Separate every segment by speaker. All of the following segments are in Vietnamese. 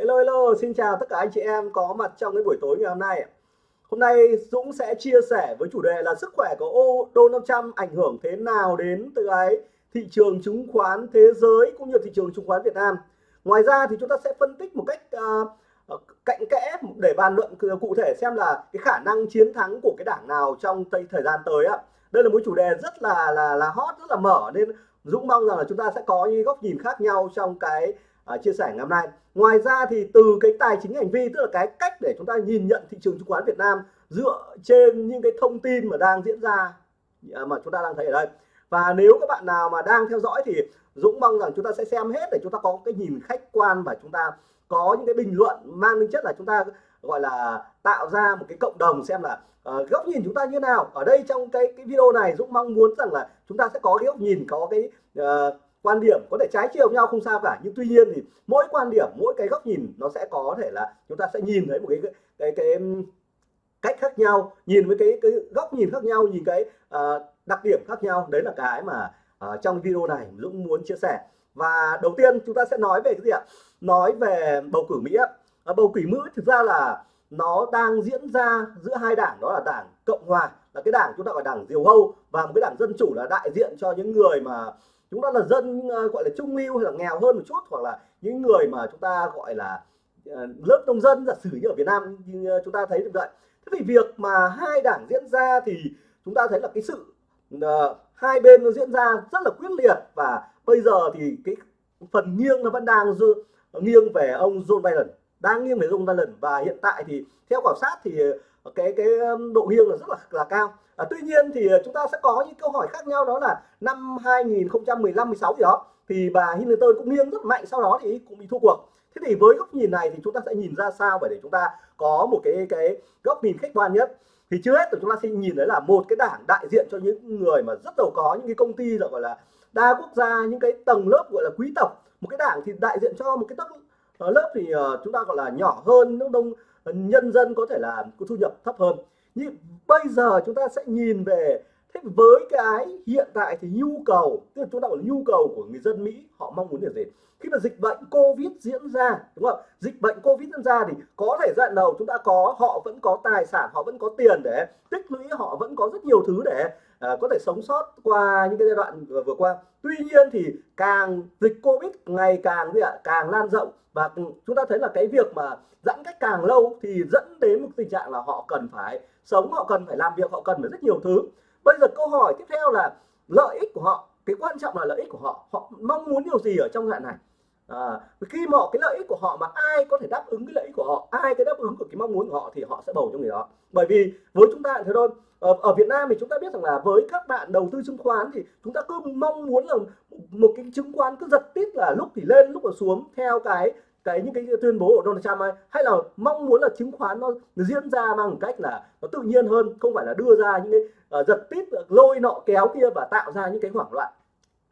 Speaker 1: Hello hello, xin chào tất cả anh chị em có mặt trong cái buổi tối ngày hôm nay. Hôm nay Dũng sẽ chia sẻ với chủ đề là sức khỏe của ô đô 500 ảnh hưởng thế nào đến từ cái thị trường chứng khoán thế giới cũng như thị trường chứng khoán Việt Nam. Ngoài ra thì chúng ta sẽ phân tích một cách uh, cạnh kẽ để bàn luận cụ thể xem là cái khả năng chiến thắng của cái đảng nào trong thời gian tới ạ. Đây là một chủ đề rất là là là hot rất là mở nên Dũng mong rằng là chúng ta sẽ có những góc nhìn khác nhau trong cái uh, chia sẻ ngày hôm nay. Ngoài ra thì từ cái tài chính hành vi tức là cái cách để chúng ta nhìn nhận thị trường chứng khoán Việt Nam dựa trên những cái thông tin mà đang diễn ra à, mà chúng ta đang thấy ở đây. Và nếu các bạn nào mà đang theo dõi thì Dũng mong rằng chúng ta sẽ xem hết để chúng ta có cái nhìn khách quan và chúng ta có những cái bình luận mang tính chất là chúng ta gọi là tạo ra một cái cộng đồng xem là uh, góc nhìn chúng ta như nào. Ở đây trong cái cái video này Dũng mong muốn rằng là chúng ta sẽ có cái góc nhìn có cái uh, quan điểm có thể trái chiều nhau không sao cả. Nhưng tuy nhiên thì mỗi quan điểm mỗi cái góc nhìn nó sẽ có thể là chúng ta sẽ nhìn thấy một cái cái cái, cái cách khác nhau nhìn với cái cái góc nhìn khác nhau nhìn cái uh, đặc điểm khác nhau. Đấy là cái mà uh, trong video này Dũng muốn chia sẻ. Và đầu tiên chúng ta sẽ nói về cái gì ạ? Nói về bầu cử Mỹ uh, bầu cử Mỹ thực ra là nó đang diễn ra giữa hai đảng đó là đảng Cộng hòa là cái đảng chúng ta gọi đảng diều hâu và một cái đảng dân chủ là đại diện cho những người mà chúng ta là dân ờ, gọi là trung lưu hay là nghèo hơn một chút hoặc là những người mà chúng ta gọi là ờ, lớp nông dân giả sử như ở Việt Nam như ờ, chúng ta thấy được vậy thế thì việc mà hai đảng diễn ra thì chúng ta thấy là cái sự uh, hai bên nó diễn ra rất là quyết liệt. Và bây giờ thì cái phần nghiêng nó vẫn đang dư, nghiêng về ông John Biden đang nghiêng về ông Biden. Và hiện tại thì theo khảo sát thì cái cái độ nghiêng là rất là là cao à, tuy nhiên thì à, chúng ta sẽ có những câu hỏi khác nhau đó là năm 2015 16 gì đó. Thì bà Hillary cũng nghiêng rất mạnh sau đó thì cũng bị thua cuộc. Thế thì với góc nhìn này thì chúng ta sẽ nhìn ra sao để chúng ta có một cái cái góc nhìn khách quan nhất. Thì trước hết thì chúng ta sẽ nhìn thấy là một cái đảng đại diện cho những người mà rất giàu có những cái công ty gọi là đa quốc gia những cái tầng lớp gọi là quý tộc. Một cái đảng thì đại diện cho một cái tầng ờ, lớp thì ờ, chúng ta gọi là nhỏ hơn nước đông ờ, nhân dân có thể là có thu nhập thấp hơn nhưng bây giờ chúng ta sẽ nhìn về thế với cái hiện tại thì nhu cầu tức là chúng ta là nhu cầu của người dân Mỹ họ mong muốn điều gì? Khi mà dịch bệnh Covid diễn ra đúng không dịch bệnh Covid diễn ra thì có thể giai đoạn đầu chúng ta có họ vẫn có tài sản họ vẫn có tiền để tích lũy họ vẫn có rất nhiều thứ để à, có thể sống sót qua những cái giai đoạn vừa, vừa qua. Tuy nhiên thì càng dịch Covid ngày càng gì ạ càng lan rộng và ừ, chúng ta thấy là cái việc mà giãn cách càng lâu thì dẫn đến một tình trạng là họ cần phải sống họ cần phải làm việc họ cần phải rất nhiều thứ. Bây giờ câu hỏi tiếp theo là lợi ích của họ cái quan trọng là lợi ích của họ. Họ mong muốn điều gì ở trong đoạn này? À, khi mà cái lợi ích của họ mà ai có thể đáp ứng cái lợi ích của họ ai cái đáp ứng của cái mong muốn của họ thì họ sẽ bầu cho người đó. Bởi vì với chúng ta thế thôi ở, ở Việt Nam thì chúng ta biết rằng là với các bạn đầu tư chứng khoán thì chúng ta cứ mong muốn là một cái chứng khoán cứ giật tít là lúc thì lên lúc là xuống theo cái cái những cái tuyên bố của Donald Trump ấy, hay là mong muốn là chứng khoán nó diễn ra bằng cách là nó tự nhiên hơn không phải là đưa ra những cái uh, giật tít lôi nọ kéo kia và tạo ra những cái hoảng loạn.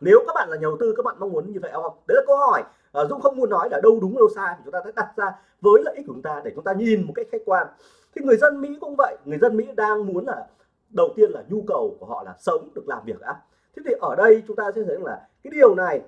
Speaker 1: Nếu các bạn là nhà đầu tư các bạn mong muốn như vậy không? Đấy là câu hỏi. Uh, Dũng không muốn nói là đâu đúng đâu sai chúng ta sẽ đặt ra với lợi ích của chúng ta để chúng ta nhìn một cách khách quan. Thì người dân Mỹ cũng vậy người dân Mỹ đang muốn là đầu tiên là nhu cầu của họ là sống được làm việc đã. Thế thì ở đây chúng ta sẽ thấy là cái điều này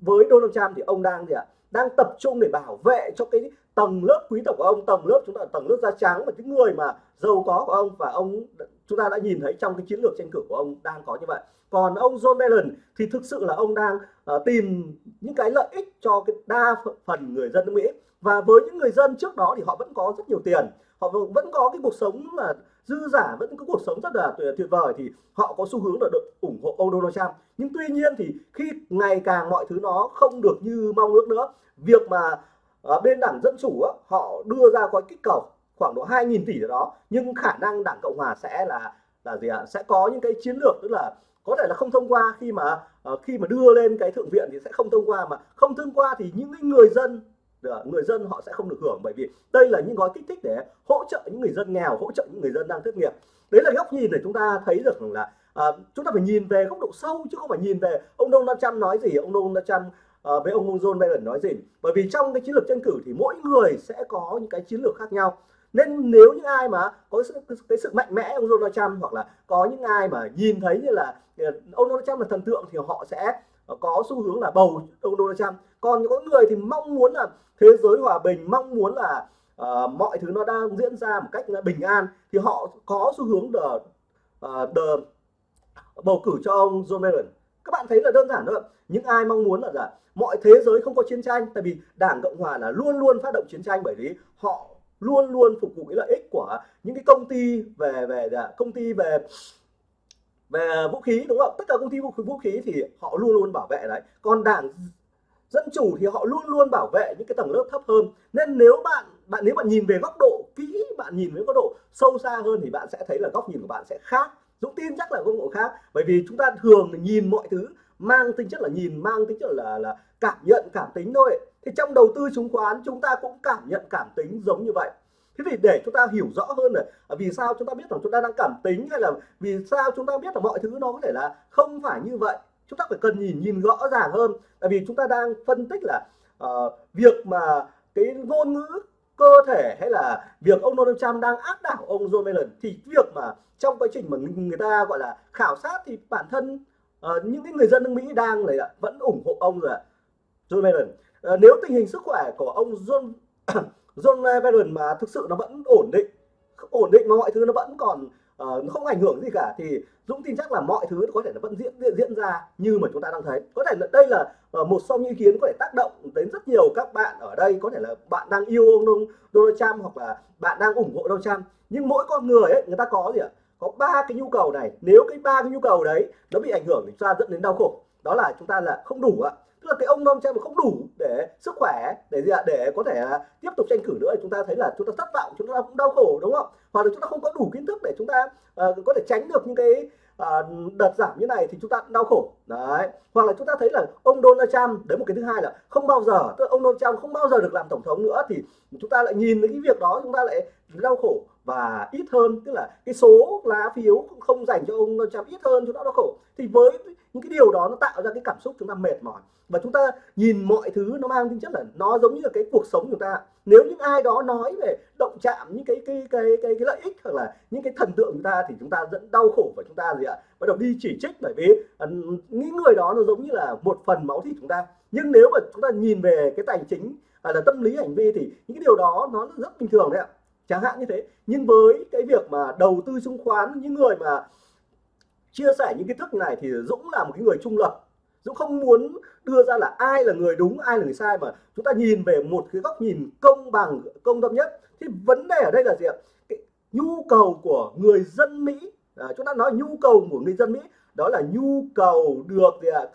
Speaker 1: với Donald Trump thì ông đang gì ạ? Đang tập trung để bảo vệ cho cái tầng lớp quý tộc của ông tầng lớp chúng ta tầng lớp da trắng và những người mà giàu có của ông và ông chúng ta đã nhìn thấy trong cái chiến lược tranh cử của ông đang có như vậy. Còn ông John Biden thì thực sự là ông đang uh, tìm những cái lợi ích cho cái đa phần người dân nước Mỹ. Và với những người dân trước đó thì họ vẫn có rất nhiều tiền. Họ vẫn có cái cuộc sống là dư giả vẫn có cuộc sống rất là tuyệt vời thì họ có xu hướng là được ủng hộ ông Donald Trump. Nhưng tuy nhiên thì khi ngày càng mọi thứ nó không được như mong ước nữa việc mà ở bên đảng dân chủ á, họ đưa ra gói kích cầu khoảng độ 2.000 tỷ đó nhưng khả năng đảng cộng hòa sẽ là là gì ạ? Sẽ có những cái chiến lược tức là có thể là không thông qua khi mà ờ, khi mà đưa lên cái thượng viện thì sẽ không thông qua mà không thông qua thì những người dân Ờ, người dân họ sẽ không được hưởng bởi vì đây là những gói kích thích để hỗ trợ những người dân nghèo hỗ trợ những người dân đang thất nghiệp. Đấy là góc nhìn để chúng ta thấy được là à, chúng ta phải nhìn về góc độ sâu chứ không phải nhìn về ông Donald Trump nói gì ông Donald Trump à, với ông John Biden nói gì. Bởi vì trong cái chiến lược tranh cử thì mỗi người sẽ có những cái chiến lược khác nhau. Nên nếu những ai mà có sự, cái sự mạnh mẽ ông Donald Trump hoặc là có những ai mà nhìn thấy như là ông Donald Trump là thần tượng thì họ sẽ có xu hướng là bầu ông Donald Trump còn có người thì mong muốn là thế giới hòa bình mong muốn là uh, mọi thứ nó đang diễn ra một cách bình an thì họ có xu hướng đờ uh, bầu cử cho ông Joe Biden. Các bạn thấy là đơn giản thôi. Những ai mong muốn là là mọi thế giới không có chiến tranh tại vì đảng cộng hòa là luôn luôn phát động chiến tranh bởi vì họ luôn luôn phục vụ cái lợi ích của những cái công ty về về công ty về về vũ khí đúng không? Tất cả công ty vũ khí, vũ khí thì họ luôn luôn bảo vệ đấy. Còn đảng dân chủ thì họ luôn luôn bảo vệ những cái tầng lớp thấp hơn. Nên nếu bạn bạn, nếu bạn nhìn về góc độ kỹ, bạn nhìn với góc độ sâu xa hơn thì bạn sẽ thấy là góc nhìn của bạn sẽ khác. Dũng tin chắc là góc độ khác. Bởi vì chúng ta thường nhìn mọi thứ mang tính chất là nhìn, mang tính chất là là cảm nhận, cảm tính thôi. Thì trong đầu tư chứng khoán, chúng ta cũng cảm nhận cảm tính giống như vậy. Thế thì để chúng ta hiểu rõ hơn là vì sao chúng ta biết rằng chúng ta đang cảm tính hay là vì sao chúng ta biết là mọi thứ nó có thể là không phải như vậy? Chúng ta phải cần nhìn nhìn rõ ràng hơn. Tại vì chúng ta đang phân tích là uh, việc mà cái ngôn ngữ cơ thể hay là việc ông Donald Trump đang áp đảo ông Joe Biden thì việc mà trong quá trình mà người ta gọi là khảo sát thì bản thân uh, những cái người dân nước Mỹ đang là vẫn ủng hộ ông rồi Joe Biden. Uh, nếu tình hình sức khỏe của ông John John Biden mà thực sự nó vẫn ổn định ổn định mà mọi thứ nó vẫn còn uh, nó không ảnh hưởng gì cả. Thì Dũng tin chắc là mọi thứ có thể là vẫn diễn diễn, diễn ra như mà chúng ta đang thấy. Có thể là đây là uh, một trong những ý kiến có thể tác động đến rất nhiều các bạn ở đây. Có thể là bạn đang yêu ông Donald Trump hoặc là bạn đang ủng hộ Donald Trump. Nhưng mỗi con người ấy người ta có gì ạ? Có ba cái nhu cầu này. Nếu cái ba cái nhu cầu đấy nó bị ảnh hưởng thì chúng ta dẫn đến đau khổ. Đó là chúng ta là không đủ ạ. Tức là cái ông Donald Trump không đủ để sức khỏe để gì ạ? Để có thể à, tiếp tục tranh cử nữa chúng ta thấy là chúng ta thất vọng chúng ta cũng đau khổ đúng không? Hoặc là chúng ta không có đủ kiến thức để chúng ta uh, có thể tránh được những cái uh, đợt giảm như này thì chúng ta đau khổ. Đấy. Hoặc là chúng ta thấy là ông Donald Trump đấy một cái thứ hai là không bao giờ tức ông Donald Trump không bao giờ được làm tổng thống nữa thì chúng ta lại nhìn cái việc đó chúng ta lại đau khổ và ít hơn. Tức là cái số lá phiếu không dành cho ông Donald Trump ít hơn chúng ta đau khổ. Thì với những cái điều đó nó tạo ra cái cảm xúc chúng ta mệt mỏi. Và chúng ta nhìn mọi thứ nó mang tính chất là nó giống như là cái cuộc sống của chúng ta. Nếu những ai đó nói về động chạm những cái cái cái cái, cái lợi ích hoặc là những cái thần tượng chúng ta thì chúng ta dẫn đau khổ và chúng ta gì ạ? Bắt đầu đi chỉ trích bởi vì ờ, uh, những người đó nó giống như là một phần máu thịt chúng ta. Nhưng nếu mà chúng ta nhìn về cái tài chính hay là tâm lý hành vi thì những cái điều đó nó rất bình thường đấy ạ. Chẳng hạn như thế. Nhưng với cái việc mà đầu tư chứng khoán những người mà chia sẻ những kiến thức này thì Dũng là một cái người trung lập. Dũng không muốn đưa ra là ai là người đúng ai là người sai mà chúng ta nhìn về một cái góc nhìn công bằng công tâm nhất. Thì vấn đề ở đây là gì ạ? Cái nhu cầu của người dân Mỹ à, chúng ta nói nhu cầu của người dân Mỹ đó là nhu cầu được gì ạ?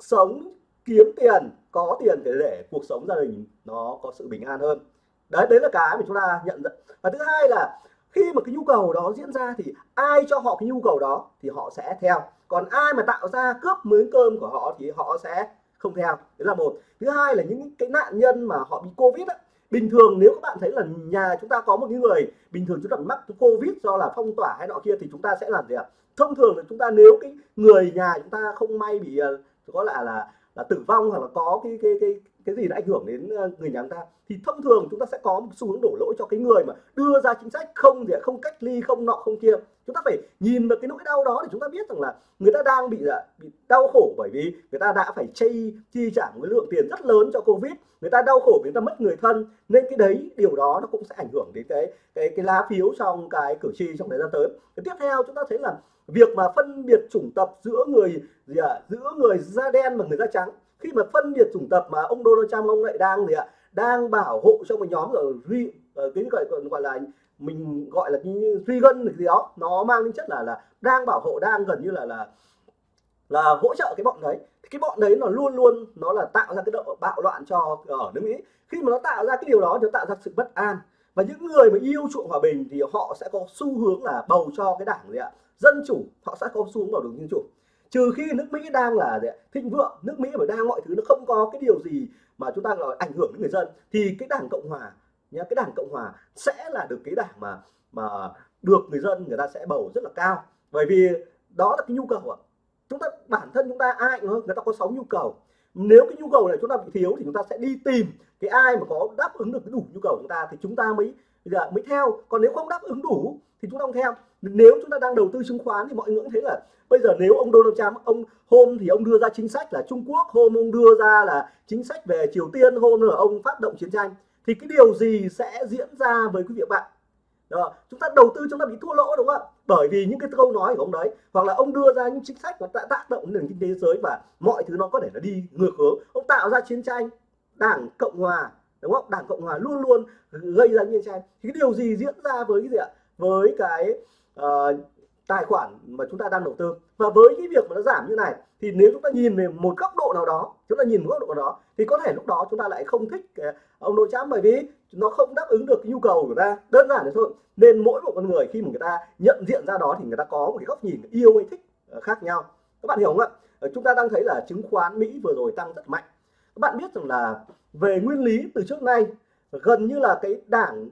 Speaker 1: Sống kiếm tiền có tiền để để cuộc sống gia đình nó có sự bình an hơn. Đấy đấy là cái mà chúng ta nhận ra. Và thứ hai là khi mà cái nhu cầu đó diễn ra thì ai cho họ cái nhu cầu đó thì họ sẽ theo. Còn ai mà tạo ra cướp miếng cơm của họ thì họ sẽ không theo. Đấy là một. Thứ hai là những cái nạn nhân mà họ bị covid á. Bình thường nếu các bạn thấy là nhà chúng ta có một người bình thường chúng ta mắc covid do là phong tỏa hay nọ kia thì chúng ta sẽ làm gì ạ? Thông thường là chúng ta nếu cái người nhà chúng ta không may bị ờ, có lẽ là là tử vong hoặc là có cái cái cái cái gì đã ảnh hưởng đến ờ, người nhà chúng ta thì thông thường chúng ta sẽ có một xu hướng đổ lỗi cho cái người mà đưa ra chính sách không gì không cách ly không nọ không kia. Chúng ta phải nhìn vào cái nỗi đau đó để chúng ta biết rằng là người ta đang bị là bị đau khổ bởi vì người ta đã phải chi chi trả một lượng tiền rất lớn cho covid người ta đau khổ vì người ta mất người thân. Nên cái đấy điều đó nó cũng sẽ ảnh hưởng đến cái cái cái lá phiếu trong cái cử tri trong thời gian tới. Cái tiếp theo chúng ta thấy là việc mà phân biệt chủng tập giữa người gì à, giữa người da đen và người da trắng khi mà phân biệt chủng tập mà ông Donald Trump, ông lại đang gì ạ? Đang bảo hộ cho một nhóm ở duy cái gọi gọi là mình gọi là cái gân gì đó, nó mang tính chất là là đang bảo hộ, đang gần như là là là hỗ trợ cái bọn đấy. Cái bọn đấy nó luôn luôn nó là tạo ra cái độ bạo loạn cho ở nước Mỹ. Khi mà nó tạo ra cái điều đó thì nó tạo ra sự bất an. Và những người mà yêu chuộng hòa bình thì họ sẽ có xu hướng là bầu cho cái đảng gì ạ? Dân chủ, họ sẽ có xu hướng bầu được dân chủ trừ khi nước Mỹ đang là thịnh vượng, nước Mỹ mà đang mọi thứ nó không có cái điều gì mà chúng ta gọi ảnh hưởng đến người dân, thì cái đảng cộng hòa nhá, cái đảng cộng hòa sẽ là được cái đảng mà mà được người dân người ta sẽ bầu rất là cao. Bởi vì đó là cái nhu cầu ạ. Chúng ta, bản thân chúng ta ai người ta có sáu nhu cầu. Nếu cái nhu cầu này chúng ta bị thiếu thì chúng ta sẽ đi tìm cái ai mà có đáp ứng được cái đủ nhu cầu của chúng ta thì chúng ta mới giờ mới theo. Còn nếu không đáp ứng đủ thì chúng ta không theo nếu chúng ta đang đầu tư chứng khoán thì mọi người cũng thấy là bây giờ nếu ông Donald Trump, ông hôm thì ông đưa ra chính sách là Trung Quốc, hôm ông đưa ra là chính sách về Triều Tiên, hôm là ông phát động chiến tranh, thì cái điều gì sẽ diễn ra với quý vị bạn? Đó. chúng ta đầu tư chúng ta bị thua lỗ đúng không ạ? Bởi vì những cái câu nói của ông đấy, hoặc là ông đưa ra những chính sách nó đã tác động đến nền kinh tế thế giới và mọi thứ nó có thể là đi ngược hướng. Ông tạo ra chiến tranh, đảng cộng hòa, đúng không? Đảng cộng hòa luôn luôn gây ra chiến tranh. Thì cái điều gì diễn ra với cái gì ạ? Với cái uh, tài khoản mà chúng ta đang đầu tư. Và với cái việc mà nó giảm như này thì nếu chúng ta nhìn về một góc độ nào đó chúng ta nhìn một góc độ nào đó thì có thể lúc đó chúng ta lại không thích ờ, ông Donald Trump bởi vì nó không đáp ứng được cái nhu cầu của ta. Đơn giản thế thôi. Nên mỗi một con người khi mà người ta nhận diện ra đó thì người ta có một cái góc nhìn yêu hay thích ờ, khác nhau. Các bạn hiểu không ạ? Chúng ta đang thấy là chứng khoán Mỹ vừa rồi tăng rất mạnh. Các bạn biết rằng là về nguyên lý từ trước nay gần như là cái đảng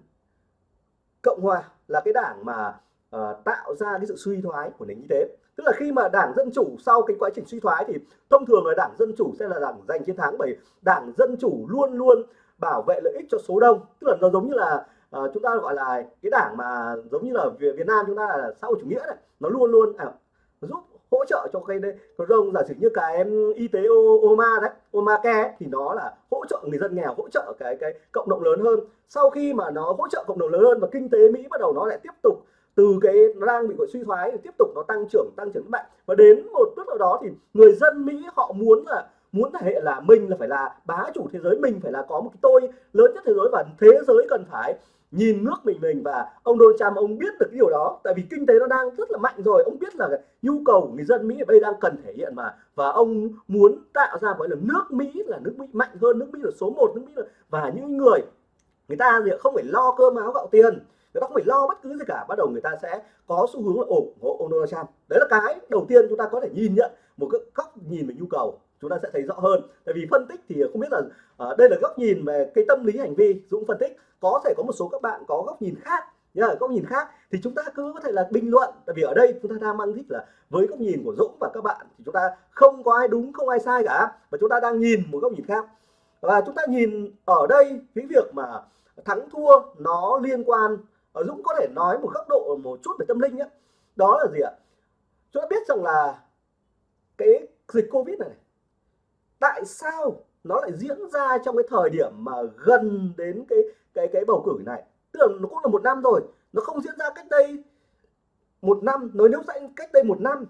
Speaker 1: Cộng Hòa là cái đảng mà uh, tạo ra cái sự suy thoái của nền kinh tế. Tức là khi mà đảng dân chủ sau cái quá trình suy thoái thì thông thường là đảng dân chủ sẽ là đảng giành chiến thắng bởi đảng dân chủ luôn luôn bảo vệ lợi ích cho số đông. Tức là nó giống như là uh, chúng ta gọi là cái đảng mà giống như là Việt Nam chúng ta là xã hội chủ nghĩa này nó luôn luôn à, giúp hỗ trợ cho cái đây có đông giả sử như cái y tế Oma đấy Omacare thì nó là hỗ trợ người dân nghèo hỗ trợ cái cái cộng đồng lớn hơn. Sau khi mà nó hỗ trợ cộng đồng lớn hơn và kinh tế Mỹ bắt đầu nó lại tiếp tục từ cái nó đang bị gọi suy thoái thì tiếp tục nó tăng trưởng tăng trưởng mạnh và đến một lúc nào đó thì người dân Mỹ họ muốn là, muốn thể hiện là mình là phải là bá chủ thế giới, mình phải là có một cái tôi lớn nhất thế giới và thế giới cần phải nhìn nước mình mình. Và ông Donald Trump, ông biết được cái điều đó, tại vì kinh tế nó đang rất là mạnh rồi. Ông biết là nhu cầu của người dân Mỹ ở đây đang cần thể hiện mà. Và ông muốn tạo ra gọi là nước Mỹ là nước Mỹ mạnh hơn, nước Mỹ là số 1 nước Mỹ là và những người người ta thì không phải lo cơm áo gạo tiền người ta không phải lo bất cứ gì cả. Bắt đầu người ta sẽ có xu hướng là ủng hộ ông Donald Trump. Đấy là cái đầu tiên chúng ta có thể nhìn nhận. Một cái góc nhìn về nhu cầu chúng ta sẽ thấy rõ hơn. Tại vì phân tích thì không biết là uh, đây là góc nhìn về cái tâm lý hành vi Dũng phân tích. Có thể có một số các bạn có góc nhìn khác nhá góc nhìn khác. Thì chúng ta cứ có thể là bình luận. Tại vì ở đây chúng ta đang mang thích là với góc nhìn của Dũng và các bạn thì chúng ta không có ai đúng không ai sai cả. Và chúng ta đang nhìn một góc nhìn khác. Và chúng ta nhìn ở đây cái việc mà thắng thua nó liên quan Ờ, Dũng có thể nói một góc độ, một chút về tâm linh nhé. Đó là gì ạ? Chúng ta biết rằng là cái dịch Covid này tại sao nó lại diễn ra trong cái thời điểm mà gần đến cái cái cái bầu cử này? Tức là nó cũng là một năm rồi, nó không diễn ra cách đây một năm. Nói nếu cách đây một năm,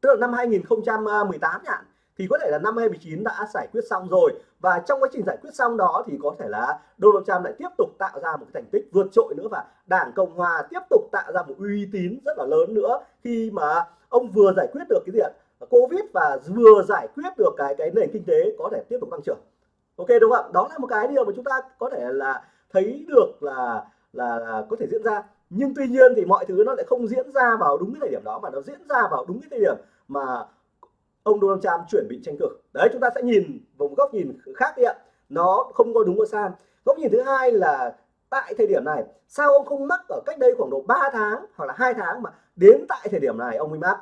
Speaker 1: tức là năm 2018 nhạn thì có thể là năm 2019 đã giải quyết xong rồi. Và trong quá trình giải quyết xong đó thì có thể là Donald Trump lại tiếp tục tạo ra một cái thành tích vượt trội nữa và Đảng Cộng Hòa tiếp tục tạo ra một uy tín rất là lớn nữa. Khi mà ông vừa giải quyết được cái diện Covid và vừa giải quyết được cái cái nền kinh tế có thể tiếp tục tăng trưởng. Ok đúng không ạ? Đó là một cái điều mà chúng ta có thể là thấy được là là, là có thể diễn ra. Nhưng tuy nhiên thì mọi thứ nó lại không diễn ra vào đúng cái thời điểm đó mà nó diễn ra vào đúng cái thời điểm mà ông Donald Trump chuẩn bị tranh cử. Đấy chúng ta sẽ nhìn một góc nhìn khác đi ạ. Nó không có đúng có sai. Góc nhìn thứ hai là tại thời điểm này sao ông không mắc ở cách đây khoảng độ 3 tháng hoặc là hai tháng mà đến tại thời điểm này ông mới mắc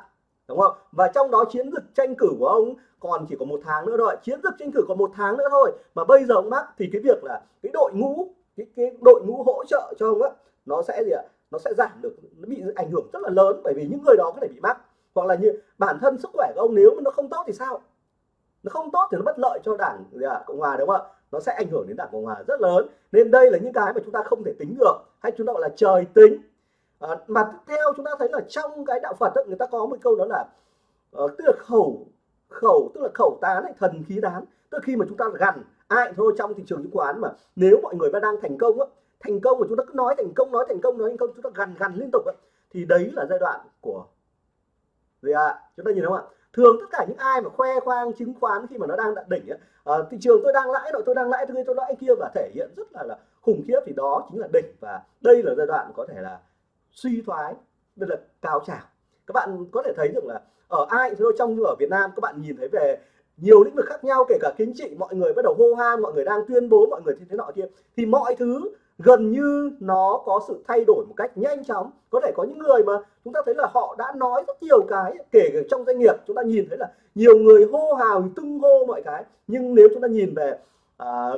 Speaker 1: đúng không? Và trong đó chiến dịch tranh cử của ông còn chỉ có một tháng nữa thôi. Chiến dịch tranh cử còn một tháng nữa thôi mà bây giờ ông mắc thì cái việc là cái đội ngũ cái, cái đội ngũ hỗ trợ cho ông á nó sẽ gì ạ? Nó sẽ giảm được nó bị ảnh hưởng rất là lớn bởi vì những người đó có thể bị mắc hoặc là như bản thân sức khỏe của ông nếu mà nó không tốt thì sao? Nó không tốt thì nó bất lợi cho đảng à, cộng hòa đúng không ạ? Nó sẽ ảnh hưởng đến đảng cộng hòa rất lớn. Nên đây là những cái mà chúng ta không thể tính được hay chúng ta gọi là trời tính. À, mà tiếp theo chúng ta thấy là trong cái đạo phật ấy, người ta có một câu đó là uh, tức là khẩu khẩu tức là khẩu tán hay thần khí tán. Tức là khi mà chúng ta gần ai thôi trong thị trường chứng khoán mà nếu mọi người đang thành công á thành công mà chúng ta cứ nói thành công nói thành công nói thành công chúng ta gần gần liên tục á thì đấy là giai đoạn của gì ạ à? chúng ta nhìn thấy không ạ thường tất cả những ai mà khoe khoang chứng khoán khi mà nó đang đạt đỉnh ấy, à, thị trường tôi đang lãi đội tôi đang lãi tôi tôi lãi kia và thể hiện rất là là khủng khiếp thì đó chính là đỉnh và đây là giai đoạn có thể là suy thoái đây là cao trào các bạn có thể thấy được là ở ai thôi trong như ở Việt Nam các bạn nhìn thấy về nhiều lĩnh vực khác nhau kể cả chính trị mọi người bắt đầu hô han mọi người đang tuyên bố mọi người thế thế nọ kia thì mọi thứ gần như nó có sự thay đổi một cách nhanh chóng. Có thể có những người mà chúng ta thấy là họ đã nói rất nhiều cái kể cả trong doanh nghiệp chúng ta nhìn thấy là nhiều người hô hào tung hô mọi cái. Nhưng nếu chúng ta nhìn về à,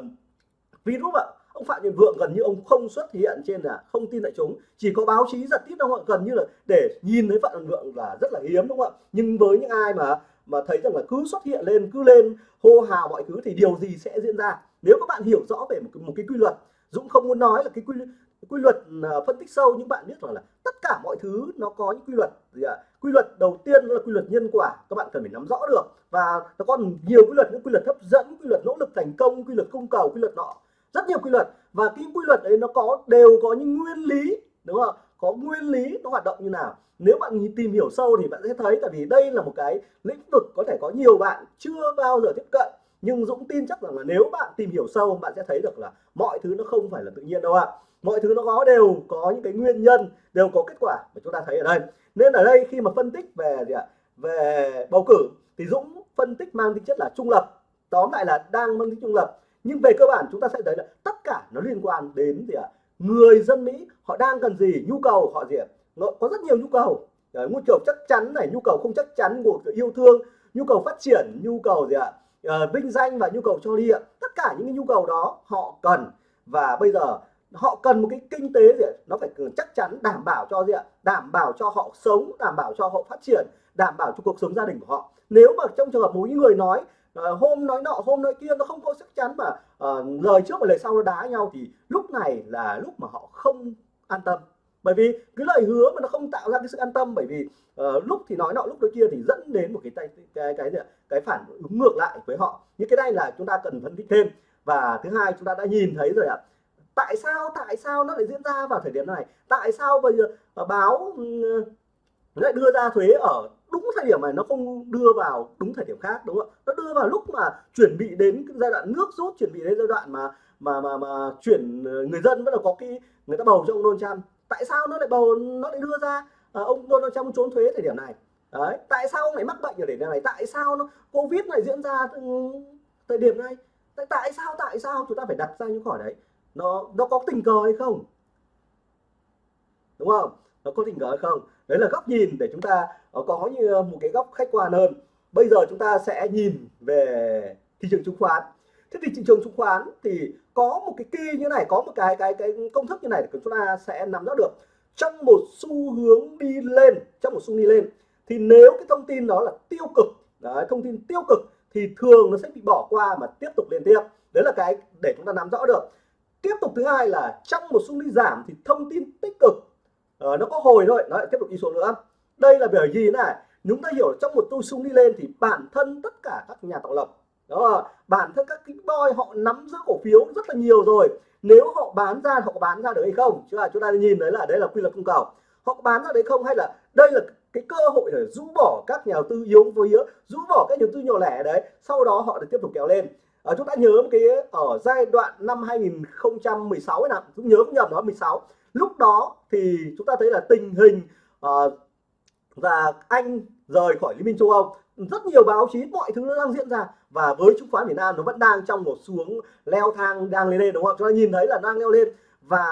Speaker 1: virus ạ ông Phạm Nhật Vượng gần như ông không xuất hiện trên là không tin đại chúng. Chỉ có báo chí giật tít đâu gần như là để nhìn thấy Phạm Nhật Vượng là rất là hiếm đúng không ạ? Nhưng với những ai mà mà thấy rằng là cứ xuất hiện lên cứ lên hô hào mọi thứ thì điều gì sẽ diễn ra? Nếu các bạn hiểu rõ về một cái, một cái quy luật Dũng không muốn nói là cái quy quy luật à, phân tích sâu, nhưng bạn biết rằng là tất cả mọi thứ nó có những quy luật gì ạ? Quy luật đầu tiên là quy luật nhân quả, các bạn cần phải nắm rõ được. Và nó còn nhiều quy luật, những quy luật hấp dẫn, quy luật nỗ lực thành công, quy luật cung cầu, quy luật nọ. Rất nhiều quy luật. Và cái quy luật đấy nó có, đều có những nguyên lý, đúng không có nguyên lý nó hoạt động như nào. Nếu bạn tìm hiểu sâu thì bạn sẽ thấy, tại vì đây là một cái lĩnh vực có thể có nhiều bạn chưa bao giờ tiếp cận nhưng Dũng tin chắc rằng là nếu bạn tìm hiểu sâu bạn sẽ thấy được là mọi thứ nó không phải là tự nhiên đâu ạ. Mọi thứ nó có đều có những cái nguyên nhân đều có kết quả mà chúng ta thấy ở đây. Nên ở đây khi mà phân tích về gì ạ? Về bầu cử thì Dũng phân tích mang tính chất là trung lập tóm lại là đang mang tính trung lập. Nhưng về cơ bản chúng ta sẽ thấy là tất cả nó liên quan đến gì ạ? Người dân Mỹ họ đang cần gì nhu cầu họ gì ạ? Có rất nhiều nhu cầu. Nhu cầu chắc chắn này nhu cầu không chắc chắn của yêu thương nhu cầu phát triển nhu cầu gì ạ? à, Ờ, vinh danh và nhu cầu cho đi ạ. Tất cả những cái nhu cầu đó họ cần. Và bây giờ họ cần một cái kinh tế gì ạ? nó phải chắc chắn đảm bảo cho gì ạ? Đảm bảo cho họ sống đảm bảo cho họ phát triển đảm bảo cho cuộc sống gia đình của họ. Nếu mà trong trường hợp mỗi người nói uh, hôm nói nọ hôm nói kia nó không có chắc chắn mà uh, lời trước và lời sau nó đá nhau thì lúc này là lúc mà họ không an tâm bởi vì cái lời hứa mà nó không tạo ra cái sự an tâm bởi vì uh, lúc thì nói nọ lúc nói kia thì dẫn đến một cái cái cái cái cái, cái phản ứng ngược lại với họ. Những cái này là chúng ta cần phân tích thêm. Và thứ hai chúng ta đã nhìn thấy rồi ạ. À, tại sao tại sao nó lại diễn ra vào thời điểm này? Tại sao bây giờ ờ, báo uh, lại đưa ra thuế ở đúng thời điểm này nó không đưa vào đúng thời điểm khác đúng không nó đưa vào lúc mà chuẩn bị đến giai đoạn nước rút chuẩn bị đến giai đoạn mà mà mà mà chuyển ờ, người dân bắt đầu có cái người ta bầu cho ông Donald Trump tại sao nó lại bầu nó lại đưa ra à, ông Donald Trump trốn thuế thời điểm này? Đấy tại sao ông lại mắc bệnh ở điểm này? Tại sao nó covid lại diễn ra ừ, thời điểm này? Tại, tại sao tại sao chúng ta phải đặt ra những hỏi đấy? Nó nó có tình cờ hay không? Đúng không? Nó có tình cờ hay không? Đấy là góc nhìn để chúng ta ờ, có như một cái góc khách quan hơn. Bây giờ chúng ta sẽ nhìn về thị trường chứng khoán. Thế thì thị trường chứng khoán thì có một cái kỳ như này có một cái cái cái công thức như này để chúng ta sẽ nắm rõ được. Trong một xu hướng đi lên trong một xu đi lên thì nếu cái thông tin đó là tiêu cực đấy, thông tin tiêu cực thì thường nó sẽ bị bỏ qua mà tiếp tục liên tiếp. Đấy là cái để chúng ta nắm rõ được. Tiếp tục thứ hai là trong một xu đi giảm thì thông tin tích cực uh, nó có hồi thôi. Nó lại tiếp tục đi xuống nữa. Đây là bởi vì này chúng ta hiểu trong một tu sung đi lên thì bản thân tất cả các nhà tạo lập đó là bản thân các cái boy họ nắm giữ cổ phiếu rất là nhiều rồi. Nếu họ bán ra họ có bán ra được hay không? Chứ là chúng ta nhìn đấy là đấy là quy luật cung cầu. Họ có bán ra đấy không? Hay là đây là cái cơ hội để rũ bỏ các nhà đầu tư yếu với yếu rũ bỏ các nhà đầu tư nhỏ lẻ đấy sau đó họ được tiếp tục kéo lên. À, chúng ta nhớ một cái ở giai đoạn năm 2016 ấy nào chúng nhớ cũng nhầm đó 16 lúc đó thì chúng ta thấy là tình hình ờ, uh, và anh rời khỏi liên minh châu âu rất nhiều báo chí mọi thứ nó đang diễn ra. Và với chứng khoán Việt Nam nó vẫn đang trong một xuống leo thang đang lên lên đúng không chúng ta nhìn thấy là đang leo lên. Và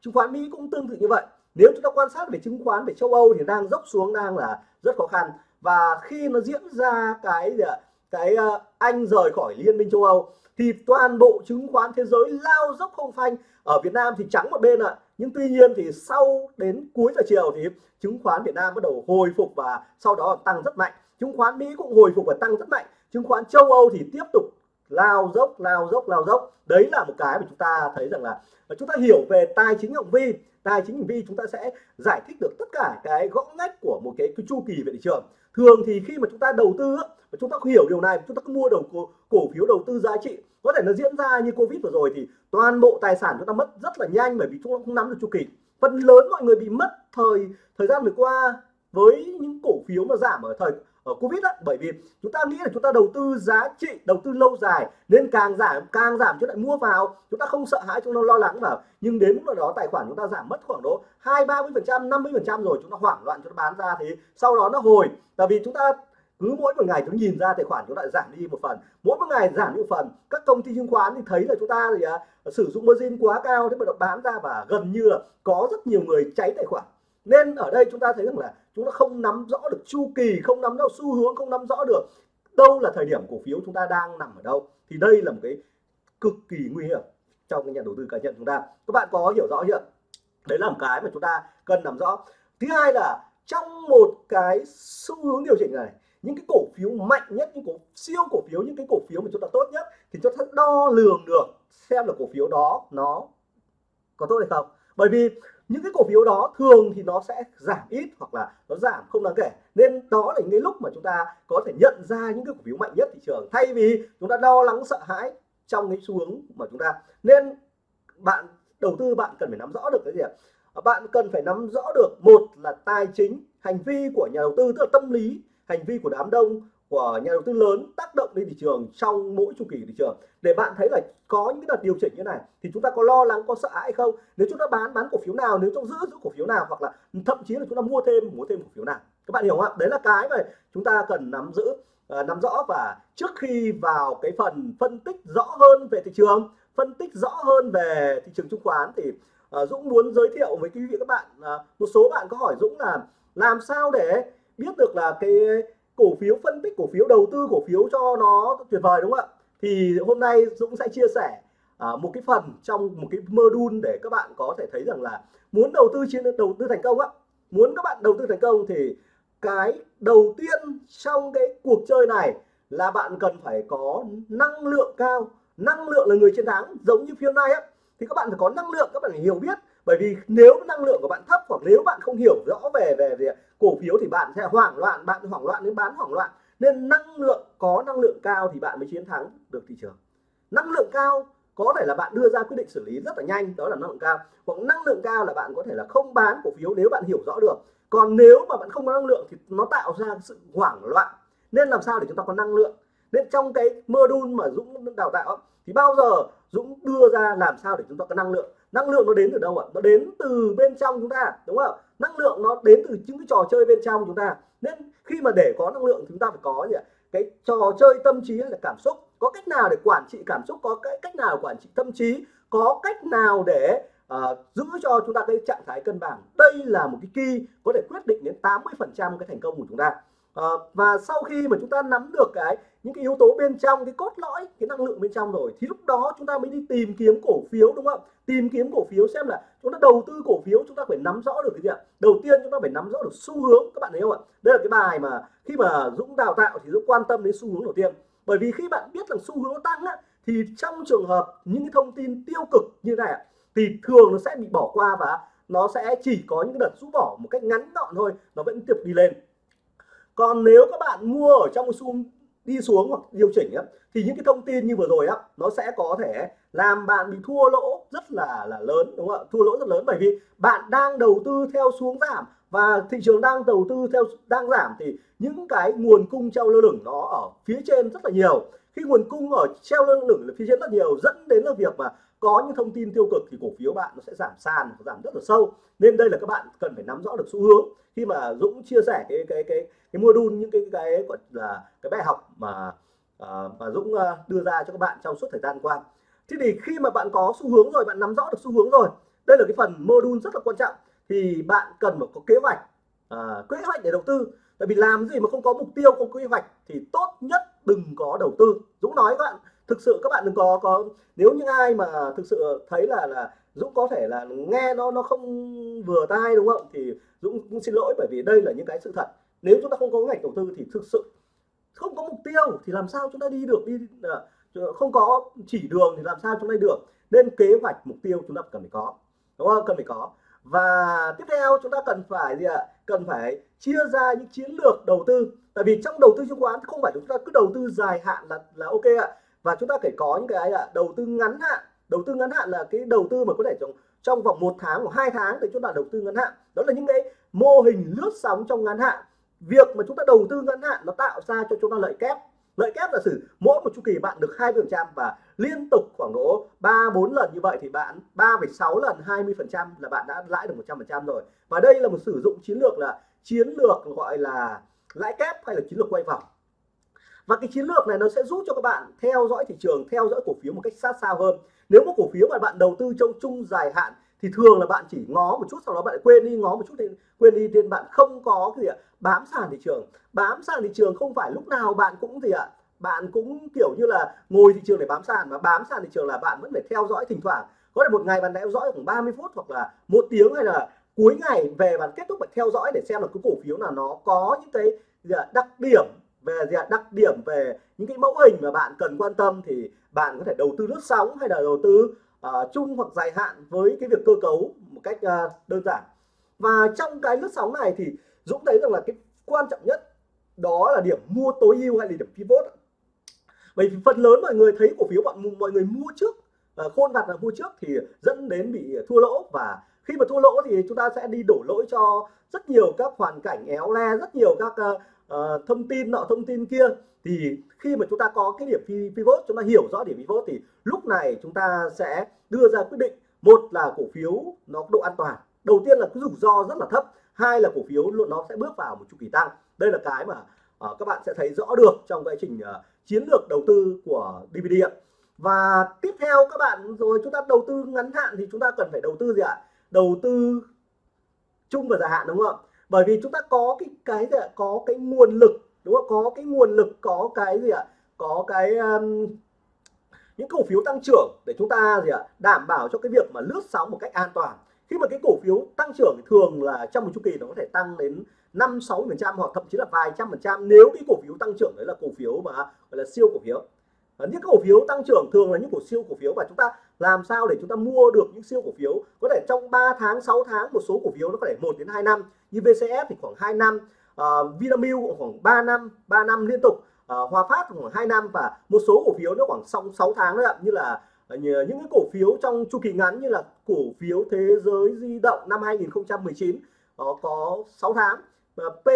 Speaker 1: chứng khoán Mỹ cũng tương tự như vậy. Nếu chúng ta quan sát về chứng khoán về châu Âu thì đang dốc xuống đang là rất khó khăn. Và khi nó diễn ra cái gì ạ? Cái uh, Anh rời khỏi Liên minh châu Âu thì toàn bộ chứng khoán thế giới lao dốc không phanh. Ở Việt Nam thì trắng một bên ạ. Nhưng tuy nhiên thì sau đến cuối giờ chiều thì chứng khoán Việt Nam bắt đầu hồi phục và sau đó tăng rất mạnh chứng khoán Mỹ cũng hồi phục và tăng rất mạnh. Chứng khoán châu Âu thì tiếp tục lao dốc lao dốc lao dốc. Đấy là một cái mà chúng ta thấy rằng là chúng ta hiểu về tài chính hành vi. Tài chính hành vi chúng ta sẽ giải thích được tất cả cái gõ ngách của một cái, cái chu kỳ về thị trường. Thường thì khi mà chúng ta đầu tư và chúng ta hiểu điều này chúng ta cứ mua đầu cổ, cổ phiếu đầu tư giá trị. Có thể nó diễn ra như covid vừa rồi thì toàn bộ tài sản chúng ta mất rất là nhanh bởi vì chúng ta không nắm được chu kỳ. Phần lớn mọi người bị mất thời thời gian vừa qua với những cổ phiếu mà giảm ở thời ở covid đó, bởi vì chúng ta nghĩ là chúng ta đầu tư giá trị đầu tư lâu dài nên càng giảm càng giảm chúng lại mua vào chúng ta không sợ hãi chúng ta lo lắng vào nhưng đến lúc đó tài khoản chúng ta giảm mất khoảng độ hai ba mươi phần trăm năm mươi phần trăm rồi chúng ta hoảng loạn chúng ta bán ra thì sau đó nó hồi tại vì chúng ta cứ mỗi một ngày chúng nhìn ra tài khoản chúng lại giảm đi một phần mỗi một ngày giảm đi một phần các công ty chứng khoán thì thấy là chúng ta thì à, sử dụng margin quá cao thế mà bán ra và gần như là có rất nhiều người cháy tài khoản nên ở đây chúng ta thấy rằng là chúng ta không nắm rõ được chu kỳ, không nắm rõ xu hướng, không nắm rõ được đâu là thời điểm cổ phiếu chúng ta đang nằm ở đâu, thì đây là một cái cực kỳ nguy hiểm trong cái nhà đầu tư cá nhân chúng ta. Các bạn có hiểu rõ chưa? Đấy là một cái mà chúng ta cần nắm rõ. Thứ hai là trong một cái xu hướng điều chỉnh này, những cái cổ phiếu mạnh nhất, những cổ siêu cổ phiếu, những cái cổ phiếu mà chúng ta tốt nhất, thì chúng ta đo lường được xem là cổ phiếu đó nó có tốt hay không. Bởi vì những cái cổ phiếu đó thường thì nó sẽ giảm ít hoặc là nó giảm không đáng kể. Nên đó là những cái lúc mà chúng ta có thể nhận ra những cái cổ phiếu mạnh nhất thị trường. Thay vì chúng ta lo lắng sợ hãi trong cái xu hướng mà chúng ta. Nên bạn đầu tư, bạn cần phải nắm rõ được cái gì ạ? Bạn cần phải nắm rõ được một là tài chính, hành vi của nhà đầu tư, tức là tâm lý, hành vi của đám đông, của nhà đầu tư lớn tác động lên thị trường trong mỗi chu kỳ thị trường để bạn thấy là có những cái đợt điều chỉnh như này thì chúng ta có lo lắng có sợ hãi không? Nếu chúng ta bán bán cổ phiếu nào nếu chúng giữ giữ cổ phiếu nào hoặc là thậm chí là chúng ta mua thêm mua thêm cổ phiếu nào? Các bạn hiểu không ạ? Đấy là cái mà chúng ta cần nắm giữ uh, nắm rõ và trước khi vào cái phần phân tích rõ hơn về thị trường phân tích rõ hơn về thị trường chứng khoán thì uh, Dũng muốn giới thiệu với quý vị các bạn uh, một số bạn có hỏi Dũng là làm sao để biết được là cái cổ phiếu phân tích cổ phiếu đầu tư cổ phiếu cho nó tuyệt vời đúng không ạ? Thì hôm nay Dũng sẽ chia sẻ uh, một cái phần trong một cái module để các bạn có thể thấy rằng là muốn đầu tư trên đầu tư thành công á muốn các bạn đầu tư thành công thì cái đầu tiên trong cái cuộc chơi này là bạn cần phải có năng lượng cao. Năng lượng là người chiến thắng giống như phiên nay á. Thì các bạn phải có năng lượng các bạn phải hiểu biết. Bởi vì nếu năng lượng của bạn thấp hoặc nếu bạn không hiểu rõ về về về cổ phiếu thì bạn sẽ hoảng loạn bạn hoảng loạn đến bán hoảng loạn nên năng lượng có năng lượng cao thì bạn mới chiến thắng được thị trường. Năng lượng cao có thể là bạn đưa ra quyết định xử lý rất là nhanh, đó là năng lượng cao. Hoặc năng lượng cao là bạn có thể là không bán cổ phiếu nếu bạn hiểu rõ được. Còn nếu mà bạn không có năng lượng thì nó tạo ra sự hoảng loạn. Nên làm sao để chúng ta có năng lượng? Nên trong cái module mà Dũng đào tạo thì bao giờ Dũng đưa ra làm sao để chúng ta có năng lượng? Năng lượng nó đến từ đâu ạ? Nó đến từ bên trong chúng ta, đúng không năng lượng nó đến từ những cái trò chơi bên trong chúng ta nên khi mà để có năng lượng chúng ta phải có gì ạ cái trò chơi tâm trí hay là cảm xúc. Có cách nào để quản trị cảm xúc? Có cái cách nào quản trị tâm trí? Có cách nào để uh, giữ cho chúng ta cái trạng thái cân bằng? Đây là một cái key có thể quyết định đến 80 phần trăm cái thành công của chúng ta. Ờ, và sau khi mà chúng ta nắm được cái những cái yếu tố bên trong cái cốt lõi cái năng lượng bên trong rồi thì lúc đó chúng ta mới đi tìm kiếm cổ phiếu đúng không tìm kiếm cổ phiếu xem là chúng ta đầu tư cổ phiếu chúng ta phải nắm rõ được cái gì ạ? Đầu tiên chúng ta phải nắm rõ được xu hướng các bạn thấy không ạ? Đây là cái bài mà khi mà Dũng đào tạo thì Dũng quan tâm đến xu hướng đầu tiên. Bởi vì khi bạn biết là xu hướng nó tăng á, thì trong trường hợp những cái thông tin tiêu cực như này thì thường nó sẽ bị bỏ qua và nó sẽ chỉ có những đợt rũ bỏ một cách ngắn gọn thôi nó vẫn tiếp đi lên còn nếu các bạn mua ở trong xu đi xuống hoặc điều chỉnh á, thì những cái thông tin như vừa rồi á nó sẽ có thể làm bạn bị thua lỗ rất là là lớn đúng không ạ? Thua lỗ rất lớn. Bởi vì bạn đang đầu tư theo xuống giảm và thị trường đang đầu tư theo đang giảm thì những cái nguồn cung treo lơ lửng nó ở phía trên rất là nhiều. Khi nguồn cung ở treo lơ lửng là phía trên rất nhiều dẫn đến là việc mà có những thông tin tiêu cực thì cổ phiếu bạn nó sẽ giảm sàn giảm rất là sâu. Nên đây là các bạn cần phải nắm rõ được xu hướng. Khi mà Dũng chia sẻ cái cái cái cái module những cái cái gọi là cái bài học mà uh, mà Dũng à, đưa ra cho các bạn trong suốt thời gian qua. Thế thì khi mà bạn có xu hướng rồi bạn nắm rõ được xu hướng rồi đây là cái phần module rất là quan trọng. Thì bạn cần phải có kế hoạch à, kế hoạch để đầu tư. Tại vì làm gì mà không có mục tiêu không có kế hoạch thì tốt nhất đừng có đầu tư. Dũng nói các bạn thực sự các bạn đừng có có, nếu những ai mà thực sự thấy là là Dũng có thể là nghe nó nó không vừa tai, đúng không? Thì Dũng cũng xin lỗi, bởi vì đây là những cái sự thật. Nếu chúng ta không có ngành đầu tư thì thực sự không có mục tiêu thì làm sao chúng ta đi được, đi à, không có chỉ đường thì làm sao chúng ta đi được. Nên kế hoạch, mục tiêu chúng ta cần phải có, đúng không? Cần phải có. Và tiếp theo chúng ta cần phải gì ạ? Cần phải chia ra những chiến lược đầu tư. Tại vì trong đầu tư chứng khoán không phải chúng ta cứ đầu tư dài hạn là là ok ạ và chúng ta phải có những cái là đầu tư ngắn hạn. Đầu tư ngắn hạn là cái đầu tư mà có thể trong trong vòng một tháng hoặc hai tháng thì chúng ta đầu tư ngắn hạn. Đó là những cái mô hình lướt sóng trong ngắn hạn. Việc mà chúng ta đầu tư ngắn hạn nó tạo ra cho chúng ta lợi kép. Lợi kép là sử mỗi một chu kỳ bạn được hai phần trăm và liên tục khoảng độ ba bốn lần như vậy thì bạn 3,6 lần 20 phần trăm là bạn đã lãi được 100 phần trăm rồi. Và đây là một sử dụng chiến lược là chiến lược gọi là lãi kép hay là chiến lược quay vòng và cái chiến lược này nó sẽ giúp cho các bạn theo dõi thị trường, theo dõi cổ phiếu một cách sát sao hơn. Nếu một cổ phiếu mà bạn đầu tư trong chung dài hạn thì thường là bạn chỉ ngó một chút, sau đó bạn quên đi, ngó một chút thì quên đi, nên bạn không có cái gì ạ, bám sàn thị trường. Bám sàn thị trường không phải lúc nào bạn cũng gì ạ, bạn cũng kiểu như là ngồi thị trường để bám sàn mà bám sàn thị trường là bạn vẫn phải theo dõi thỉnh thoảng. Có thể một ngày bạn theo dõi khoảng 30 phút hoặc là một tiếng hay là cuối ngày về bạn kết thúc bạn theo dõi để xem là cái cổ phiếu nào nó có những cái đặc điểm về đặc điểm về những cái mẫu hình mà bạn cần quan tâm thì bạn có thể đầu tư lướt sóng hay là đầu tư uh, chung hoặc dài hạn với cái việc cơ cấu một cách uh, đơn giản. Và trong cái lướt sóng này thì Dũng thấy rằng là cái quan trọng nhất đó là điểm mua tối ưu hay là điểm pivot bởi vì phần lớn mọi người thấy cổ phiếu bọn mọi người mua trước uh, khôn vặt là mua trước thì dẫn đến bị thua lỗ. Và khi mà thua lỗ thì chúng ta sẽ đi đổ lỗi cho rất nhiều các hoàn cảnh éo le rất nhiều các uh, uh, thông tin nọ thông tin kia. Thì khi mà chúng ta có cái điểm pivot chúng ta hiểu rõ điểm pivot thì lúc này chúng ta sẽ đưa ra quyết định. Một là cổ phiếu nó có độ an toàn. Đầu tiên là cái rủi ro rất là thấp. Hai là cổ phiếu luôn nó sẽ bước vào một chu kỳ tăng. Đây là cái mà uh, các bạn sẽ thấy rõ được trong quá trình uh, chiến lược đầu tư của DVD ạ. Và tiếp theo các bạn rồi chúng ta đầu tư ngắn hạn thì chúng ta cần phải đầu tư gì ạ? Đầu tư chung và dài hạn đúng không ạ? Bởi vì chúng ta có cái cái gì ạ? Có cái nguồn lực đúng không? Có cái nguồn lực có cái gì ạ? Có cái um, những cổ phiếu tăng trưởng để chúng ta gì ạ? Đảm bảo cho cái việc mà lướt sóng một cách an toàn. Khi mà cái cổ phiếu tăng trưởng thì thường là trong một chu kỳ nó có thể tăng đến năm sáu phần trăm hoặc thậm chí là vài trăm phần trăm. Nếu cái cổ phiếu tăng trưởng đấy là cổ phiếu mà gọi là siêu cổ phiếu những cổ phiếu tăng trưởng thường là những cổ siêu cổ phiếu và chúng ta làm sao để chúng ta mua được những siêu cổ phiếu? Có thể trong 3 tháng 6 tháng một số cổ phiếu nó có thể 1 đến 2 năm. Như VCS thì khoảng 2 năm ờ, uh, Vinamilk khoảng 3 năm 3 năm liên tục. Uh, Hòa Phát khoảng 2 năm và một số cổ phiếu nó khoảng sau 6 tháng nữa như là uh, những cái cổ phiếu trong chu kỳ ngắn như là cổ phiếu thế giới di động năm 2019 nó có 6 tháng. Và P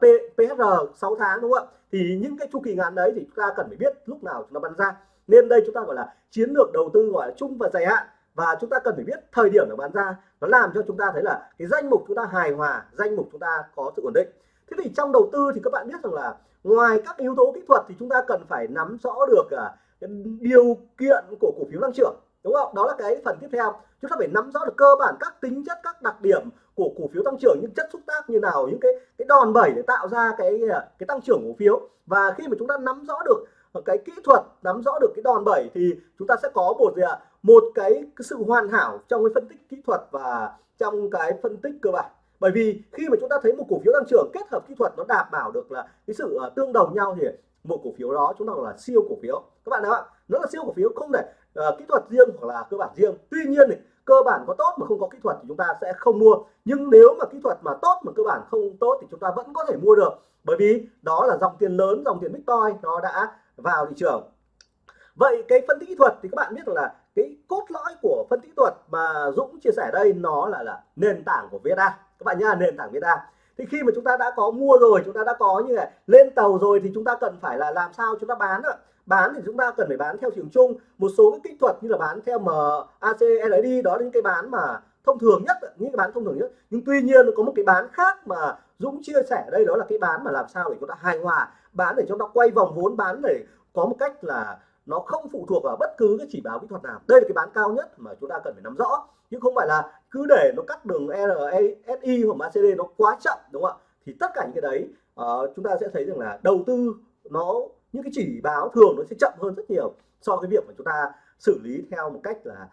Speaker 1: P, PHR 6 tháng đúng không ạ? Thì những cái chu kỳ ngắn đấy thì chúng ta cần phải biết lúc nào chúng ta bắn ra. Nên đây chúng ta gọi là chiến lược đầu tư gọi là chung và dài hạn. Và chúng ta cần phải biết thời điểm để bán ra. Nó làm cho chúng ta thấy là cái danh mục chúng ta hài hòa, danh mục chúng ta có sự ổn định. Thế thì trong đầu tư thì các bạn biết rằng là ngoài các yếu tố kỹ thuật thì chúng ta cần phải nắm rõ được à, điều kiện của cổ phiếu tăng trưởng đúng không? Đó là cái phần tiếp theo. Chúng ta phải nắm rõ được cơ bản các tính chất các đặc điểm của cổ phiếu tăng trưởng những chất xúc tác như nào những cái cái đòn bẩy để tạo ra cái à, cái tăng trưởng cổ phiếu. Và khi mà chúng ta nắm rõ được cái kỹ thuật nắm rõ được cái đòn bẩy thì chúng ta sẽ có một gì ạ? Một cái, cái sự hoàn hảo trong cái phân tích kỹ thuật và trong cái phân tích cơ bản. Bởi vì khi mà chúng ta thấy một cổ phiếu tăng trưởng kết hợp kỹ thuật nó đảm bảo được là cái sự à, tương đồng nhau thì một cổ phiếu đó chúng ta gọi là siêu cổ phiếu. Các bạn thấy không nó là siêu cổ phiếu không thể uh, kỹ thuật riêng hoặc là cơ bản riêng. Tuy nhiên thì cơ bản có tốt mà không có kỹ thuật thì chúng ta sẽ không mua. Nhưng nếu mà kỹ thuật mà tốt mà cơ bản không tốt thì chúng ta vẫn có thể mua được. Bởi vì đó là dòng tiền lớn dòng tiền bitcoin nó đã vào thị trường. Vậy cái phân tích kỹ thuật thì các bạn biết là cái cốt lõi của phân tích kỹ thuật mà Dũng chia sẻ đây nó là là nền tảng của VSA các bạn nhá nền tảng VSA thì khi mà chúng ta đã có mua rồi chúng ta đã có như này lên tàu rồi thì chúng ta cần phải là làm sao chúng ta bán ạ? Bán thì chúng ta cần phải bán theo trường chung. Một số cái kỹ thuật như là bán theo MACD đó là những cái bán mà thông thường nhất những cái bán thông thường nhất. Nhưng tuy nhiên có một cái bán khác mà Dũng chia sẻ đây đó là cái bán mà làm sao để chúng ta hài hòa. Bán để chúng ta quay vòng vốn bán để có một cách là nó không phụ thuộc vào bất cứ cái chỉ báo kỹ thuật nào. Đây là cái bán cao nhất mà chúng ta cần phải nắm rõ. Chứ không phải là cứ để nó cắt đường RSI e, hoặc MACD nó quá chậm đúng không ạ? Thì tất cả những cái đấy uh, chúng ta sẽ thấy rằng là đầu tư nó những cái chỉ báo thường nó sẽ chậm hơn rất nhiều so với việc mà chúng ta xử lý theo một cách là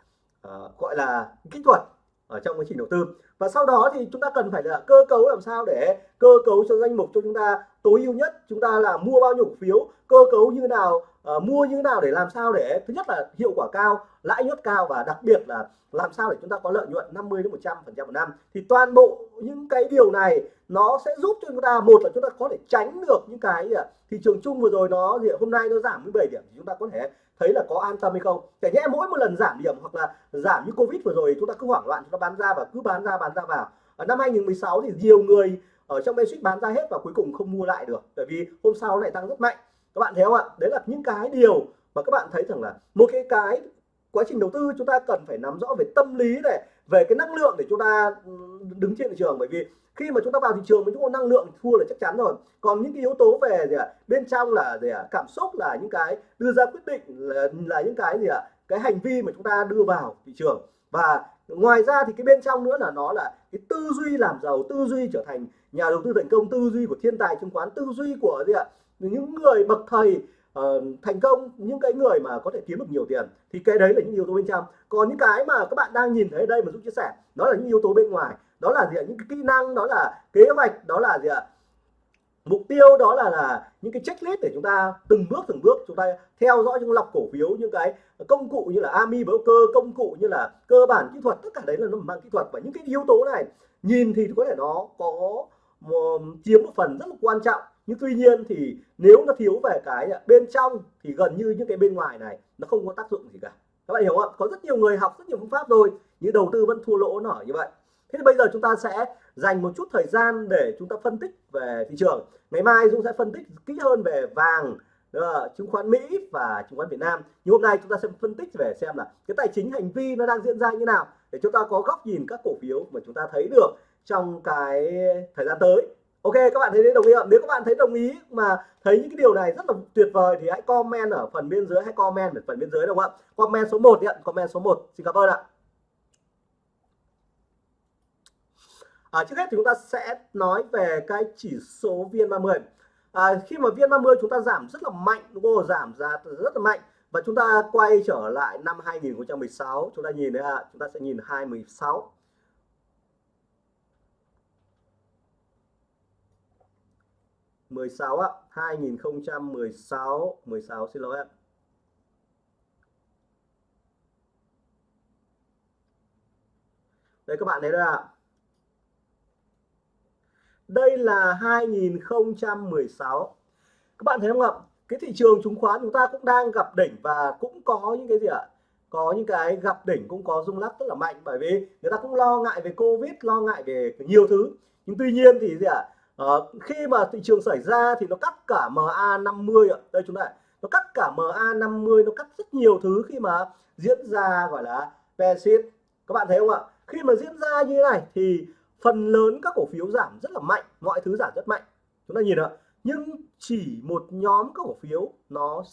Speaker 1: uh, gọi là kỹ thuật ở trong quá trình đầu tư. Và sau đó thì chúng ta cần phải là cơ cấu làm sao để cơ cấu cho danh mục cho chúng ta tối ưu nhất chúng ta là mua bao nhiêu cổ phiếu cơ cấu như nào uh, mua như nào để làm sao để thứ nhất là hiệu quả cao lãi suất cao và đặc biệt là làm sao để chúng ta có lợi nhuận 50 đến 100 phần trăm một năm. Thì toàn bộ những cái điều này nó sẽ giúp cho chúng ta một là chúng ta có thể tránh được những cái ờ, thị trường chung vừa rồi nó gì hôm nay nó giảm 17 điểm thì chúng ta có thể thấy là có an tâm hay không. Để nhẽ mỗi một lần giảm điểm hoặc là giảm như covid vừa rồi chúng ta cứ hoảng loạn chúng ta bán ra và cứ bán ra bán ra vào. Ở năm 2016 thì nhiều người ở trong basic bán ra hết và cuối cùng không mua lại được bởi vì hôm sau lại tăng rất mạnh. Các bạn thấy không ạ? Đấy là những cái điều mà các bạn thấy rằng là một cái cái quá trình đầu tư chúng ta cần phải nắm rõ về tâm lý này về cái năng lượng để chúng ta ừ, đứng trên thị trường. Bởi vì khi mà chúng ta vào thị trường với chúng ta năng lượng thua là chắc chắn rồi. Còn những cái yếu tố về gì ạ? Bên trong là gì ạ? Cảm xúc là những cái đưa ra quyết định là, là những cái gì ạ? Cái hành vi mà chúng ta đưa vào thị trường. Và ngoài ra thì cái bên trong nữa là nó là cái tư duy làm giàu tư duy trở thành nhà đầu tư thành công tư duy của thiên tài chứng khoán tư duy của gì ạ? Những người bậc thầy uh, thành công những cái người mà có thể kiếm được nhiều tiền. Thì cái đấy là những yếu tố bên trong. Còn những cái mà các bạn đang nhìn thấy ở đây mà giúp chia sẻ đó là những yếu tố bên ngoài. Đó là gì ạ? Những cái kỹ năng đó là kế hoạch đó là gì ạ? Mục tiêu đó là là những cái checklist để chúng ta từng bước từng bước chúng ta theo dõi những lọc cổ phiếu những cái công cụ như là AMI broker công cụ như là cơ bản kỹ thuật tất cả đấy là nó mang kỹ thuật. Và những cái yếu tố này nhìn thì có thể nó có một, chiếm một phần rất là quan trọng. Nhưng tuy nhiên thì nếu nó thiếu về cái bên trong thì gần như những cái bên ngoài này nó không có tác dụng gì cả. Các bạn hiểu không có rất nhiều người học rất nhiều phương pháp rồi nhưng đầu tư vẫn thua lỗ nở như vậy thế thì bây giờ chúng ta sẽ dành một chút thời gian để chúng ta phân tích về thị trường ngày mai Dũng sẽ phân tích kỹ hơn về vàng ờ, chứng khoán Mỹ và chứng khoán Việt Nam nhưng hôm nay chúng ta sẽ phân tích về xem là cái tài chính hành vi nó đang diễn ra như nào để chúng ta có góc nhìn các cổ phiếu mà chúng ta thấy được trong cái thời gian tới Ok các bạn thấy đồng ý không? Nếu các bạn thấy đồng ý mà thấy những cái điều này rất là tuyệt vời thì hãy comment ở phần bên dưới hãy comment ở phần bên dưới đúng không ạ? Comment số 1 ạ, comment số 1. Xin cảm ơn ạ. À, trước hết thì chúng ta sẽ nói về cái chỉ số VN30. À, khi mà VN30 chúng ta giảm rất là mạnh đúng không? Giảm ra rất là mạnh. Và chúng ta quay trở lại năm 2016 chúng ta nhìn đấy ạ, à, chúng ta sẽ nhìn 2016 16 ạ. 2016 16 xin lỗi ạ. Đây các bạn thấy đây ạ đây là 2016 các bạn thấy không ạ? Cái thị trường chứng khoán chúng ta cũng đang gặp đỉnh và cũng có những cái gì ạ? Có những cái gặp đỉnh cũng có rung lắc rất là mạnh. Bởi vì người ta cũng lo ngại về covid lo ngại về nhiều thứ. Nhưng tuy nhiên thì gì ạ? À, khi mà thị trường xảy ra thì nó cắt cả MA 50 ạ. Đây chúng ta nó cắt cả MA 50 nó cắt rất nhiều thứ khi mà diễn ra gọi là Brexit. Các bạn thấy không ạ? Khi mà diễn ra như thế này thì phần lớn các cổ phiếu giảm rất là mạnh mọi thứ giảm rất mạnh. Chúng ta nhìn ạ nhưng chỉ một nhóm các cổ phiếu nó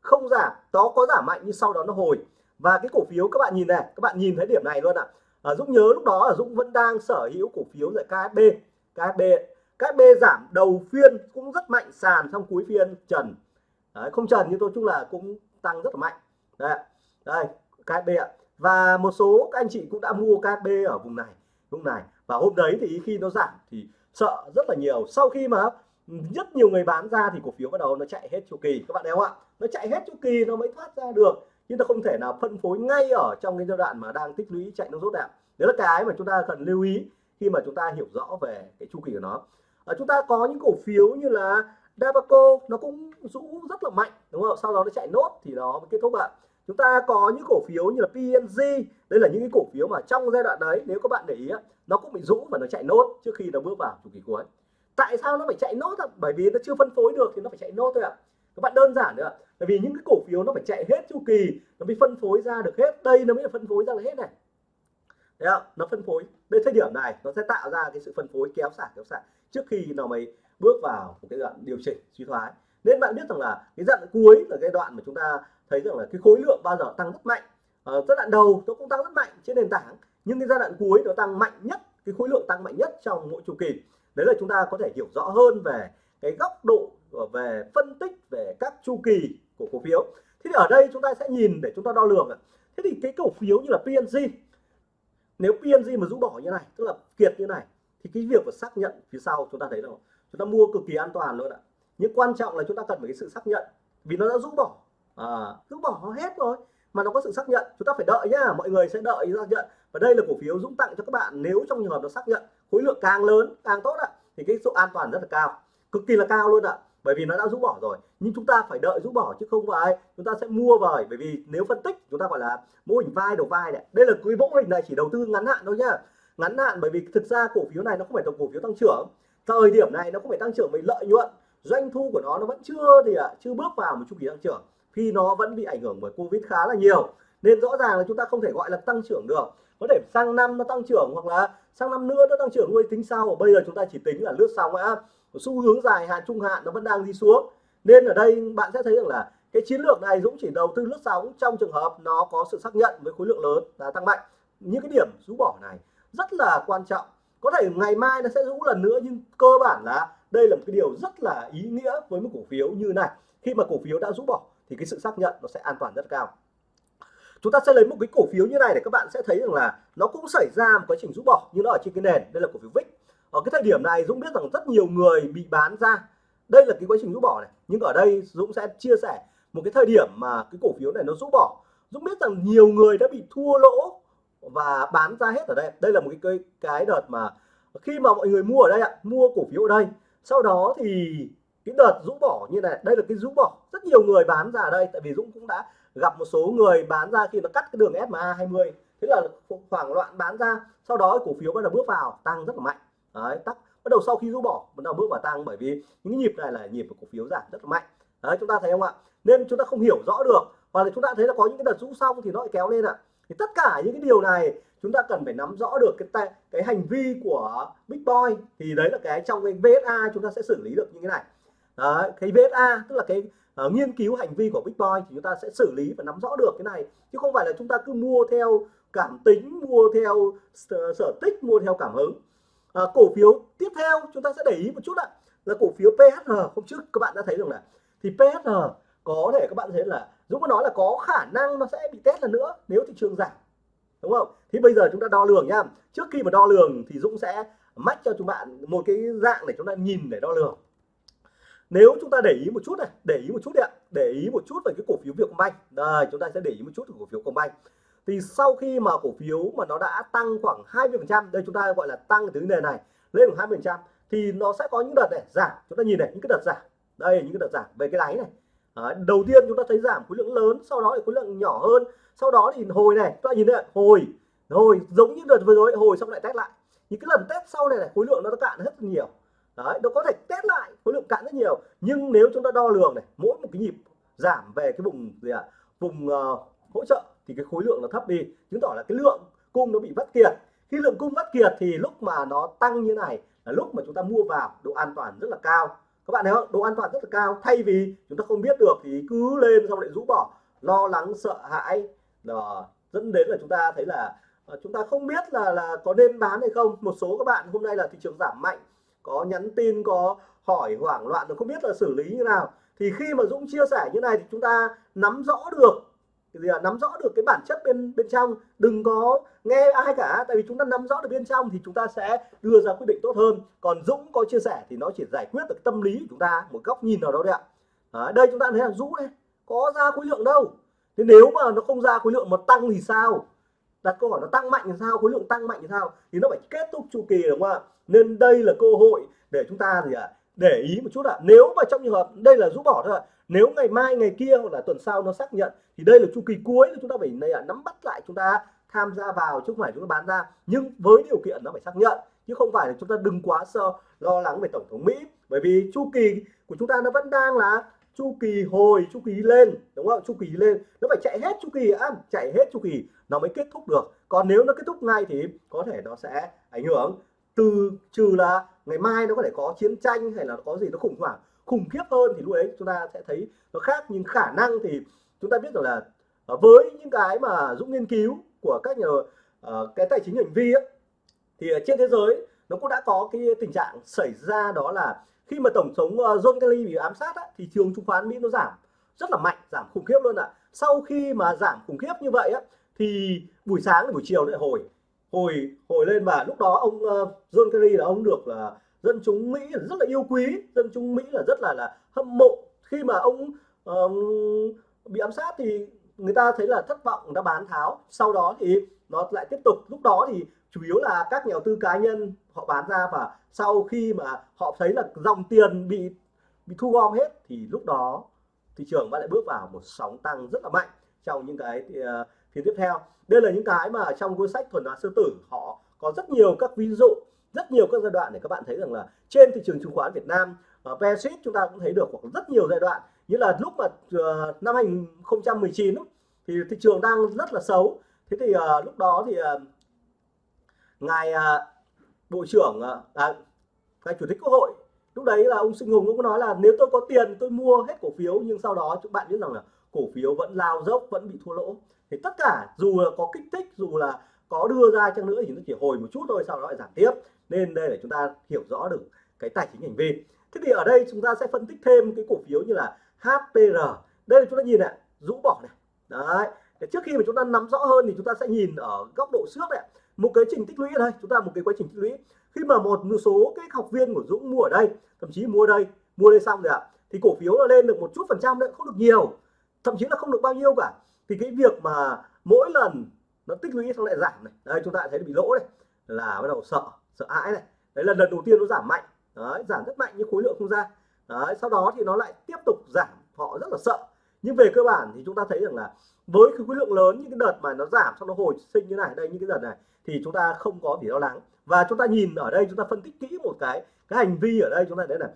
Speaker 1: không giảm nó có giảm mạnh nhưng sau đó nó hồi. Và cái cổ phiếu các bạn nhìn này các bạn nhìn thấy điểm này luôn ạ. À, Dũng nhớ lúc đó là Dũng vẫn đang sở hữu cổ phiếu tại KSB KSB các giảm đầu phiên cũng rất mạnh sàn trong cuối phiên trần. Đấy, không trần nhưng tôi chung là cũng tăng rất là mạnh. Đây đây KSB ạ. Và một số các anh chị cũng đã mua KSB ở vùng này vùng này và hôm đấy thì khi nó giảm thì sợ rất là nhiều. Sau khi mà rất nhiều người bán ra thì cổ phiếu bắt đầu nó chạy hết chu kỳ. Các bạn thấy không ạ? Nó chạy hết chu kỳ nó mới thoát ra được. Nhưng nó không thể nào phân phối ngay ở trong cái giai đoạn mà đang tích lũy chạy nó rốt đạn đấy là cái mà chúng ta cần lưu ý khi mà chúng ta hiểu rõ về cái chu kỳ của nó. À, chúng ta có những cổ phiếu như là Dabaco nó cũng rũ rất là mạnh đúng không sau đó nó chạy nốt thì nó mới kết thúc ạ chúng ta có những cổ phiếu như là PNG đây là những cái cổ phiếu mà trong giai đoạn đấy, nếu các bạn để ý nó cũng bị rũ và nó chạy nốt trước khi nó bước vào chu kỳ cuối. Tại sao nó phải chạy nốt ạ? Bởi vì nó chưa phân phối được thì nó phải chạy nốt thôi ạ. Các bạn đơn giản nữa bởi vì những cái cổ phiếu nó phải chạy hết chu kỳ, nó mới phân phối ra được hết. Đây nó mới phân phối ra được hết này. Đấy không? nó phân phối. Đến thời điểm này, nó sẽ tạo ra cái sự phân phối kéo xả kéo xả trước khi nó mới bước vào một cái đoạn điều chỉnh suy thoái. Nên bạn biết rằng là cái đoạn cuối là cái đoạn mà chúng ta thấy rằng là cái khối lượng bao giờ tăng rất mạnh. À, giai đoạn đầu nó cũng tăng rất mạnh trên nền tảng nhưng cái giai đoạn cuối nó tăng mạnh nhất cái khối lượng tăng mạnh nhất trong mỗi chu kỳ. Đấy là chúng ta có thể hiểu rõ hơn về cái góc độ ờ, về phân tích về các chu kỳ của cổ phiếu. Thế thì ở đây chúng ta sẽ nhìn để chúng ta đo lường thế thì cái cổ phiếu như là PNG nếu PNG mà rũ bỏ như này tức là kiệt như này thì cái việc mà xác nhận phía sau chúng ta thấy đâu? Chúng ta mua cực kỳ an toàn luôn ạ. Nhưng quan trọng là chúng ta cần phải cái sự xác nhận vì nó đã rũ bỏ à, cứ bỏ hết rồi mà nó có sự xác nhận chúng ta phải đợi nhá. Mọi người sẽ đợi xác nhận. Và đây là cổ phiếu dũng tặng cho các bạn nếu trong trường hợp nó xác nhận khối lượng càng lớn càng tốt ạ thì cái độ an toàn rất là cao. Cực kỳ là cao luôn ạ bởi vì nó đã rũ bỏ rồi. Nhưng chúng ta phải đợi rũ bỏ chứ không phải chúng ta sẽ mua vời bởi vì nếu phân tích chúng ta gọi là mô hình vai đầu vai này. Đây là cái mô hình này chỉ đầu tư ngắn hạn thôi nhá. Ngắn hạn bởi vì thực ra cổ phiếu này nó không phải là cổ phiếu tăng trưởng. Thời điểm này nó không phải tăng trưởng về lợi nhuận. Doanh thu của nó nó vẫn chưa thì ạ chưa bước vào một chu kỳ tăng trưởng khi nó vẫn bị ảnh hưởng bởi covid khá là nhiều. Nên rõ ràng là chúng ta không thể gọi là tăng trưởng được. Có thể sang năm nó tăng trưởng hoặc là sang năm nữa nó tăng trưởng. Nuôi tính sau, bây giờ chúng ta chỉ tính là lướt xong á. Xu hướng dài, hạn, trung hạn nó vẫn đang đi xuống. Nên ở đây bạn sẽ thấy rằng là cái chiến lược này Dũng chỉ đầu tư lướt sóng trong trường hợp nó có sự xác nhận với khối lượng lớn và tăng mạnh. Những cái điểm rũ bỏ này rất là quan trọng. Có thể ngày mai nó sẽ rũ lần nữa nhưng cơ bản là đây là một cái điều rất là ý nghĩa với một cổ phiếu như này. Khi mà cổ phiếu đã rũ bỏ thì cái sự xác nhận nó sẽ an toàn rất cao. Chúng ta sẽ lấy một cái cổ phiếu như này để các bạn sẽ thấy rằng là nó cũng xảy ra một quá trình rũ bỏ, nhưng nó ở trên cái nền, đây là cổ phiếu VIX ở cái thời điểm này Dũng biết rằng rất nhiều người bị bán ra. Đây là cái quá trình rũ bỏ này. Nhưng ở đây Dũng sẽ chia sẻ một cái thời điểm mà cái cổ phiếu này nó rũ bỏ. Dũng biết rằng nhiều người đã bị thua lỗ và bán ra hết ở đây. Đây là một cái cái đợt mà khi mà mọi người mua ở đây ạ, mua cổ phiếu ở đây. Sau đó thì cái đợt rũ bỏ như này, đây là cái rũ bỏ. Rất nhiều người bán ra ở đây, tại vì Dũng cũng đã gặp một số người bán ra khi nó cắt cái đường SMA 20 thế là hoảng loạn bán ra, sau đó cổ phiếu bắt đầu bước vào, tăng rất là mạnh. Đấy tắt bắt đầu sau khi rũ bỏ, bắt đầu bước vào tăng, bởi vì những nhịp này là nhịp của cổ phiếu giảm rất là mạnh. Đấy, chúng ta thấy không ạ? Nên chúng ta không hiểu rõ được và là chúng ta thấy là có những cái đợt rũ xong thì nó lại kéo lên ạ. Thì tất cả những cái điều này, chúng ta cần phải nắm rõ được cái cái hành vi của Big Boy. Thì đấy là cái trong cái VSA chúng ta sẽ xử lý được như thế này đấy, cái VSA tức là cái uh, nghiên cứu hành vi của bitcoin thì chúng ta sẽ xử lý và nắm rõ được cái này. Chứ không phải là chúng ta cứ mua theo cảm tính mua theo ờ, sở, thích mua theo cảm hứng. À, cổ phiếu tiếp theo chúng ta sẽ để ý một chút ạ là cổ phiếu PHR hôm trước các bạn đã thấy rồi là thì PHR có thể các bạn thấy là Dũng có nói là có khả năng nó sẽ bị test lần nữa nếu thị trường giảm đúng không? Thì bây giờ chúng ta đo lường nhá. Trước khi mà đo lường thì Dũng sẽ mách cho chúng bạn một cái dạng để chúng ta nhìn để đo lường nếu chúng ta để ý một chút này để ý một chút đi ạ để ý một chút về cái cổ phiếu Vietcombank. Đây chúng ta sẽ để ý một chút về cổ phiếu Combank thì sau khi mà cổ phiếu mà nó đã tăng khoảng 20 phần trăm đây chúng ta gọi là tăng từ nền này lên khoảng 20 phần trăm thì nó sẽ có những đợt này giảm. Chúng ta nhìn này những cái đợt giảm. Đây những cái đợt giảm về cái đáy này. À, đầu tiên chúng ta thấy giảm khối lượng lớn sau đó thì khối lượng nhỏ hơn. Sau đó thì hồi này chúng ta nhìn đây hồi hồi giống như đợt vừa rồi hồi xong lại test lại. Những cái lần test sau này, này khối lượng nó cạn rất nhiều đấy nó có thể test lại khối lượng cạn rất nhiều. Nhưng nếu chúng ta đo lường này mỗi một cái nhịp giảm về cái vùng gì ạ? À, vùng uh, hỗ trợ thì cái khối lượng nó thấp đi chứng tỏ là cái lượng cung nó bị vắt kiệt. Khi lượng cung vắt kiệt thì lúc mà nó tăng như này là lúc mà chúng ta mua vào độ an toàn rất là cao. Các bạn thấy không? Độ an toàn rất là cao. Thay vì chúng ta không biết được thì cứ lên xong lại rũ bỏ lo lắng sợ hãi. Đó dẫn đến là chúng ta thấy là ờ, chúng ta không biết là là có nên bán hay không. Một số các bạn hôm nay là thị trường giảm mạnh có nhắn tin có hỏi hoảng loạn không biết là xử lý như nào. Thì khi mà Dũng chia sẻ như này thì chúng ta nắm rõ được gì là nắm rõ được cái bản chất bên bên trong. Đừng có nghe ai cả tại vì chúng ta nắm rõ được bên trong thì chúng ta sẽ đưa ra quyết định tốt hơn. Còn Dũng có chia sẻ thì nó chỉ giải quyết được tâm lý của chúng ta một góc nhìn nào đó đấy ạ. À, đây chúng ta thấy là Dũng đây có ra khối lượng đâu. Thế nếu mà nó không ra khối lượng mà tăng thì sao? Đặt câu hỏi nó tăng mạnh thì sao khối lượng tăng mạnh thì sao? Thì nó phải kết thúc chu kỳ đúng không ạ? Nên đây là cơ hội để chúng ta gì ạ? À, để ý một chút ạ. À. nếu mà trong trường hợp đây là rũ bỏ thôi ạ. À. nếu ngày mai ngày kia hoặc là tuần sau nó xác nhận thì đây là chu kỳ cuối chúng ta phải này à, nắm bắt lại chúng ta tham gia vào chứ không phải chúng ta bán ra. Nhưng với điều kiện nó phải xác nhận chứ không phải là chúng ta đừng quá sợ lo lắng về tổng thống Mỹ. Bởi vì chu kỳ của chúng ta nó vẫn đang là chu kỳ hồi chu kỳ lên đúng không? Chu kỳ lên. Nó phải chạy hết chu kỳ á chạy hết chu kỳ nó mới kết thúc được. Còn nếu nó kết thúc ngay thì có thể nó sẽ ảnh hưởng từ trừ là ngày mai nó có thể có chiến tranh hay là có gì nó khủng hoảng khủng khiếp hơn thì lúc đấy chúng ta sẽ thấy nó khác. Nhưng khả năng thì chúng ta biết rằng là ờ, với những cái mà Dũng nghiên cứu của các nhà uh, cái tài chính hành vi ấy, thì trên thế giới nó cũng đã có cái tình trạng xảy ra đó là khi mà tổng thống ờ, John Kelly bị ám sát á, thì trường chứng khoán Mỹ nó giảm rất là mạnh giảm khủng khiếp luôn ạ. À. sau khi mà giảm khủng khiếp như vậy á, thì buổi sáng buổi chiều lại hồi hồi hồi lên và lúc đó ông ờ, John Kerry là ông được là dân chúng Mỹ rất là yêu quý dân chúng Mỹ là rất là là hâm mộ. Khi mà ông um, bị ám sát thì người ta thấy là thất vọng người ta bán tháo. Sau đó thì nó lại tiếp tục. Lúc đó thì chủ yếu là các nhà đầu tư cá nhân họ bán ra và sau khi mà họ thấy là dòng tiền bị bị thu gom hết thì lúc đó thị trường lại bước vào một sóng tăng rất là mạnh trong những cái uh, phiên tiếp theo. Đây là những cái mà trong cuốn sách thuần hóa sư tử họ có rất nhiều các ví dụ rất nhiều các giai đoạn để các bạn thấy rằng là trên thị trường chứng khoán Việt Nam ờ, uh, PSIT chúng ta cũng thấy được hoặc rất nhiều giai đoạn. Như là lúc mà uh, năm 2019 thì thị trường đang rất là xấu. Thế thì uh, lúc đó thì uh, ngài à, bộ trưởng à, à, ngài chủ tịch quốc hội. Lúc đấy là ông Sinh Hùng cũng nói là nếu tôi có tiền tôi mua hết cổ phiếu nhưng sau đó các bạn biết rằng là cổ phiếu vẫn lao dốc vẫn bị thua lỗ. Thì tất cả dù là có kích thích dù là có đưa ra chăng nữa thì nó chỉ hồi một chút thôi sau đó lại giảm tiếp. Nên đây là chúng ta hiểu rõ được cái tài chính hành vi. Thế thì ở đây chúng ta sẽ phân tích thêm cái cổ phiếu như là HPR đây là chúng ta nhìn này rũ bỏ này. Đấy để trước khi mà chúng ta nắm rõ hơn thì chúng ta sẽ nhìn ở góc độ trước này một cái trình tích lũy ở đây, chúng ta một cái quá trình tích lũy. Khi mà một số cái học viên của Dũng mua ở đây, thậm chí mua đây mua đây xong rồi ạ, thì cổ phiếu nó lên được một chút phần trăm đấy, không được nhiều, thậm chí là không được bao nhiêu cả. Thì cái việc mà mỗi lần nó tích lũy xong lại giảm này đây chúng ta thấy bị lỗ này là bắt đầu sợ sợ hãi này. Đấy là lần đầu tiên nó giảm mạnh, đấy, giảm rất mạnh nhưng khối lượng không ra. Đấy, sau đó thì nó lại tiếp tục giảm, họ rất là sợ. Nhưng về cơ bản thì chúng ta thấy rằng là với cái khối lượng lớn những cái đợt mà nó giảm xong nó hồi sinh như này, đây, những cái đợt này, thì chúng ta không có gì lo lắng. Và chúng ta nhìn ở đây, chúng ta phân tích kỹ một cái cái hành vi ở đây, chúng ta thấy là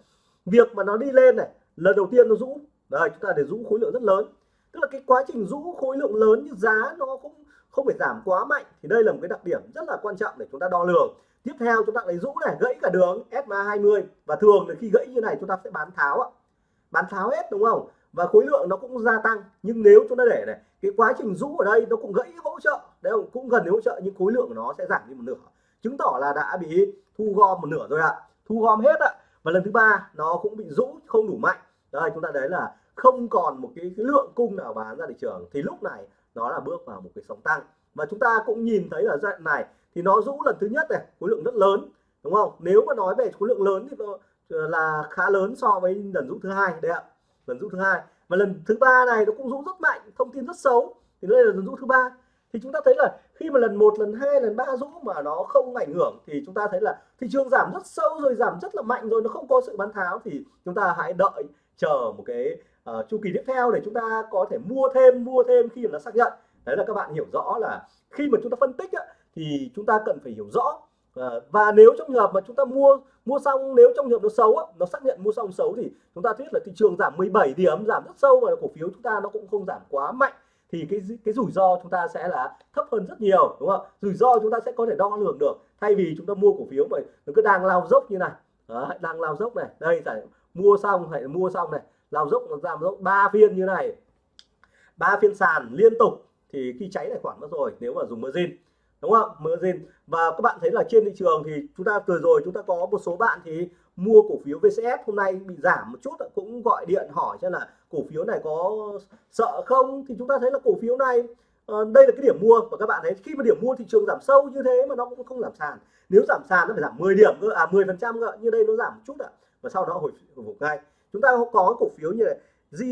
Speaker 1: việc mà nó đi lên này, lần đầu tiên nó rũ. Đây, chúng ta để rũ khối lượng rất lớn. Tức là cái quá trình rũ khối lượng lớn như giá nó cũng không phải giảm quá mạnh, thì đây là một cái đặc điểm rất là quan trọng để chúng ta đo lường. Tiếp theo chúng ta lấy rũ này, gãy cả đường SMA 20 và thường là khi gãy như này, chúng ta sẽ bán tháo ạ. Bán tháo hết, đúng không? Và khối lượng nó cũng gia tăng. Nhưng nếu chúng ta để này cái quá trình rũ ở đây nó cũng gãy hỗ trợ. Đấy cũng gần hỗ trợ nhưng khối lượng của nó sẽ giảm đi một nửa. Chứng tỏ là đã bị thu gom một nửa rồi ạ. Thu gom hết ạ. Và lần thứ ba nó cũng bị rũ không đủ mạnh. Đây chúng ta đấy là không còn một cái, cái lượng cung nào bán ra thị trường. Thì lúc này nó là bước vào một cái sóng tăng. Và chúng ta cũng nhìn thấy là đoạn này thì nó rũ lần thứ nhất này khối lượng rất lớn đúng không? Nếu mà nói về khối lượng lớn thì nó là khá lớn so với lần rũ thứ hai. Đấy ạ lần rũ thứ hai. Và lần thứ ba này nó cũng rũ rất mạnh thông tin rất xấu. Thì đây là lần rũ thứ ba. Thì chúng ta thấy là khi mà lần một lần hai lần ba rũ mà nó không ảnh hưởng thì chúng ta thấy là thị trường giảm rất sâu rồi giảm rất là mạnh rồi nó không có sự bán tháo thì chúng ta hãy đợi chờ một cái uh, chu kỳ tiếp theo để chúng ta có thể mua thêm mua thêm khi mà nó xác nhận. Đấy là các bạn hiểu rõ là khi mà chúng ta phân tích á, thì chúng ta cần phải hiểu rõ Ờ, và nếu trong trường hợp mà chúng ta mua mua xong nếu trong trường hợp nó xấu á, nó xác nhận mua xong xấu thì chúng ta biết là thị trường giảm 17 điểm giảm rất sâu mà cổ phiếu chúng ta nó cũng không giảm quá mạnh. Thì cái cái rủi ro chúng ta sẽ là thấp hơn rất nhiều đúng không? Rủi ro chúng ta sẽ có thể đo lường được. Thay vì chúng ta mua cổ phiếu mà nó cứ đang lao dốc như này. Đó, đang lao dốc này. Đây phải mua xong phải mua xong này. Lao dốc nó giảm dốc ba phiên như này. Ba phiên sàn liên tục. Thì khi cháy tài khoản mất rồi nếu mà dùng margin đúng không? Margin và các bạn thấy là trên thị trường thì chúng ta vừa rồi chúng ta có một số bạn thì mua cổ phiếu VCS hôm nay bị giảm một chút, cũng gọi điện hỏi cho là cổ phiếu này có sợ không? Thì chúng ta thấy là cổ phiếu này ờ, đây là cái điểm mua. Và các bạn thấy khi mà điểm mua thị trường giảm sâu như thế mà nó cũng không giảm sàn. Nếu giảm sàn nó phải giảm 10 điểm cơ à 10 phần trăm cơ. Như đây nó giảm một chút ạ. Và sau đó hồi phục ngay chúng ta có cổ phiếu như này G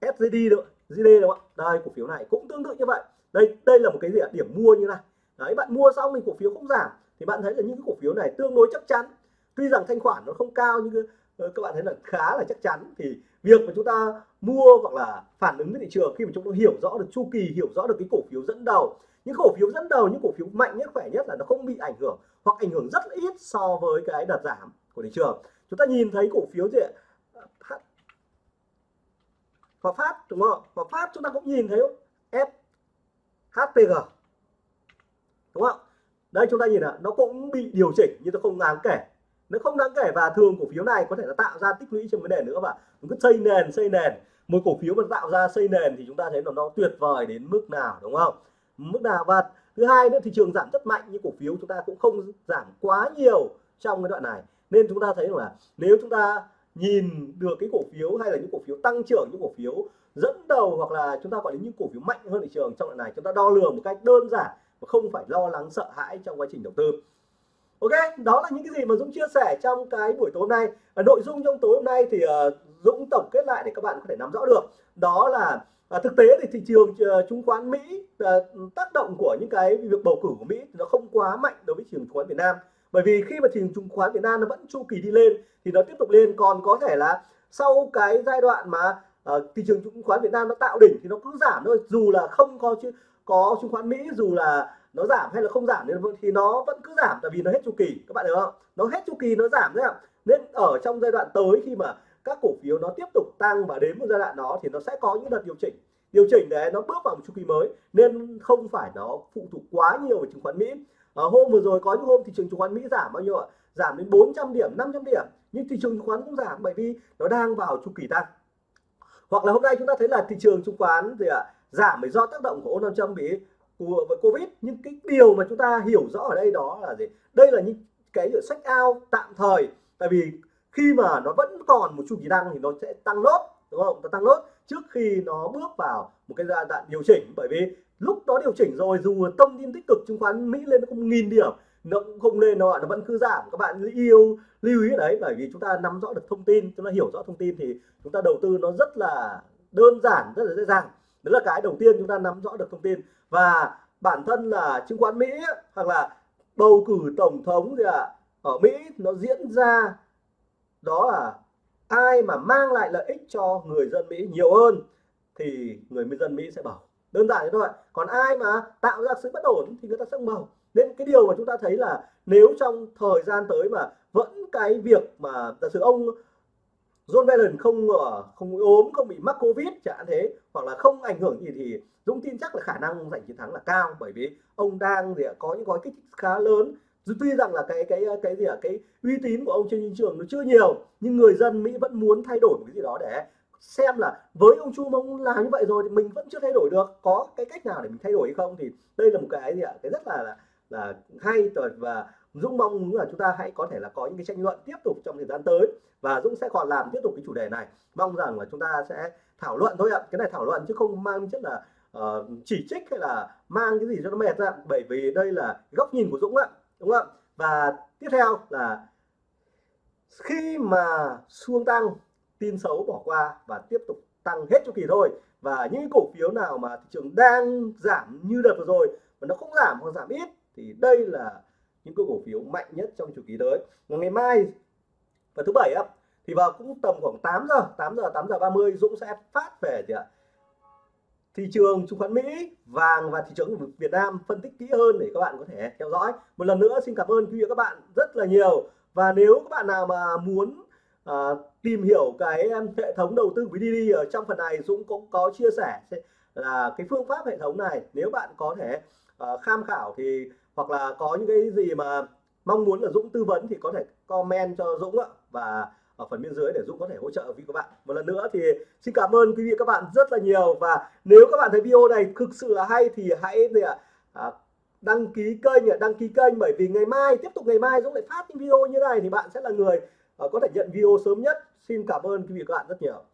Speaker 1: SGD nữa GD đúng không đây, cổ phiếu này cũng tương tự như vậy đây đây là một cái gì ạ? Điểm mua như này. Đấy, bạn mua xong thì cổ phiếu không giảm, thì bạn thấy là những cái cổ phiếu này tương đối chắc chắn. Tuy rằng thanh khoản nó không cao nhưng ờ, các bạn thấy là khá là chắc chắn. Thì việc mà chúng ta mua hoặc là phản ứng với thị trường khi mà chúng ta hiểu rõ được chu kỳ, hiểu rõ được cái cổ phiếu dẫn đầu. Những cổ phiếu dẫn đầu, những cổ phiếu mạnh nhất, khỏe nhất là nó không bị ảnh hưởng hoặc ảnh hưởng rất ít so với cái đợt giảm của thị trường. Chúng ta nhìn thấy cổ phiếu gì Hòa Phát, đúng không Hòa Phát chúng ta cũng nhìn thấy F. HPG đúng không? Đây chúng ta nhìn là nó cũng bị điều chỉnh nhưng nó không đáng kể. Nó không đáng kể và thường cổ phiếu này có thể là tạo ra tích lũy trên vấn đề nữa và cứ xây nền xây nền. Một cổ phiếu mà tạo ra xây nền thì chúng ta thấy là nó tuyệt vời đến mức nào, đúng không? Mức nào? Và thứ hai nữa, thị trường giảm rất mạnh nhưng cổ phiếu chúng ta cũng không giảm quá nhiều trong cái đoạn này. Nên chúng ta thấy là nếu chúng ta nhìn được cái cổ phiếu hay là những cổ phiếu tăng trưởng, những cổ phiếu dẫn đầu hoặc là chúng ta gọi đến những cổ phiếu mạnh hơn thị trường trong đoạn này chúng ta đo lường một cách đơn giản và không phải lo lắng sợ hãi trong quá trình đầu tư Ok, đó là những cái gì mà Dũng chia sẻ trong cái buổi tối hôm nay. Ở nội dung trong tối hôm nay thì uh, Dũng tổng kết lại để các bạn có thể nắm rõ được. Đó là uh, thực tế thì thị trường uh, chứng khoán Mỹ uh, tác động của những cái việc bầu cử của Mỹ nó không quá mạnh đối với thị trường chứng khoán Việt Nam. Bởi vì khi mà thị trường chứng khoán Việt Nam nó vẫn chu kỳ đi lên thì nó tiếp tục lên còn có thể là sau cái giai đoạn mà à, thị trường chứng khoán Việt Nam nó tạo đỉnh thì nó cứ giảm thôi dù là không có chứ có chứng khoán Mỹ dù là nó giảm hay là không giảm thì nó vẫn cứ giảm tại vì nó hết chu kỳ các bạn hiểu không? Nó hết chu kỳ nó giảm đấy ạ. Nên ở trong giai đoạn tới khi mà các cổ phiếu nó tiếp tục tăng và đến một giai đoạn đó thì nó sẽ có những đợt điều chỉnh. Điều chỉnh để nó bước vào một chu kỳ mới nên không phải nó phụ thuộc quá nhiều vào chứng khoán Mỹ. À, hôm vừa rồi có những hôm thị trường chứng khoán Mỹ giảm bao nhiêu ạ? Giảm đến 400 điểm 500 điểm nhưng thị trường chứng khoán cũng giảm bởi vì nó đang vào chu kỳ tăng hoặc là hôm nay chúng ta thấy là thị trường chứng khoán thì ạ, giảm bởi do tác động của ôn Trump bị của Covid. Nhưng cái điều mà chúng ta hiểu rõ ở đây đó là gì? Đây là những cái sách ao tạm thời. Tại vì khi mà nó vẫn còn một chu kỳ tăng thì nó sẽ tăng nốt, đúng không? Nó tăng nốt trước khi nó bước vào một cái giai đoạn điều chỉnh. Bởi vì lúc đó điều chỉnh rồi, dù thông tin tích cực chứng khoán Mỹ lên không nghìn điểm nó cũng không lên đâu ạ nó vẫn cứ giảm. Các bạn yêu lưu ý đấy bởi vì chúng ta nắm rõ được thông tin chúng ta hiểu rõ thông tin thì chúng ta đầu tư nó rất là đơn giản rất là dễ dàng. Đó là cái đầu tiên chúng ta nắm rõ được thông tin. Và bản thân là chứng khoán Mỹ hoặc là bầu cử tổng thống gì ạ à, ở Mỹ nó diễn ra đó là ai mà mang lại lợi ích cho người dân Mỹ nhiều hơn thì người dân Mỹ sẽ bảo đơn giản thế thôi còn ai mà tạo ra sự bất ổn thì người ta sẽ không bầu nên cái điều mà chúng ta thấy là nếu trong thời gian tới mà vẫn cái việc mà giả sử ông John Biden không không ốm không bị mắc covid chẳng hạn thế hoặc là không ảnh hưởng gì thì Dũng tin chắc là khả năng giành chiến thắng là cao bởi vì ông đang gì có những gói kích thích khá lớn. Tuy rằng là cái cái cái gì ạ cái uy tín của ông trên thị trường nó chưa nhiều nhưng người dân Mỹ vẫn muốn thay đổi một cái gì đó để xem là với ông Chu mong làm như vậy rồi thì mình vẫn chưa thay đổi được có cái cách nào để mình thay đổi hay không thì đây là một cái gì ạ cái rất là là, là hay rồi và Dũng mong muốn là chúng ta hãy có thể là có những cái tranh luận tiếp tục trong thời gian tới và Dũng sẽ còn làm tiếp tục cái chủ đề này. Mong rằng là chúng ta sẽ thảo luận thôi ạ. Cái này thảo luận chứ không mang chất là uh, chỉ trích hay là mang cái gì cho nó mệt ra bởi vì đây là góc nhìn của Dũng ạ đúng không và tiếp theo là khi mà xuông tăng tin xấu bỏ qua và tiếp tục tăng hết chu kỳ thôi và những cổ phiếu nào mà thị trường đang giảm như đợt vừa rồi mà nó không giảm hoặc giảm ít thì đây là những cái cổ phiếu mạnh nhất trong chu kỳ tới. Ngày mai và thứ bảy á thì vào cũng tầm khoảng 8 giờ 8 giờ 8 giờ 30 Dũng sẽ phát về thì ạ. Thị trường chứng khoán Mỹ vàng và thị trường Việt Nam phân tích kỹ hơn để các bạn có thể theo dõi. Một lần nữa xin cảm ơn quý vị các bạn rất là nhiều. Và nếu các bạn nào mà muốn à, tìm hiểu cái hệ thống đầu tư VDD ở trong phần này Dũng cũng có chia sẻ là cái phương pháp hệ thống này. Nếu bạn có thể à, tham khảo thì hoặc là có những cái gì mà mong muốn là Dũng tư vấn thì có thể comment cho Dũng ạ. Và ở phần bên dưới để Dũng có thể hỗ trợ quý các bạn. Một lần nữa thì xin cảm ơn quý vị các bạn rất là nhiều. Và nếu các bạn thấy video này thực sự là hay thì hãy gì ạ? À, đăng ký kênh đăng ký kênh. Bởi vì ngày mai tiếp tục ngày mai Dũng lại phát những video như này thì bạn sẽ là người ờ, có thể nhận video sớm nhất. Xin cảm ơn quý vị các bạn rất nhiều.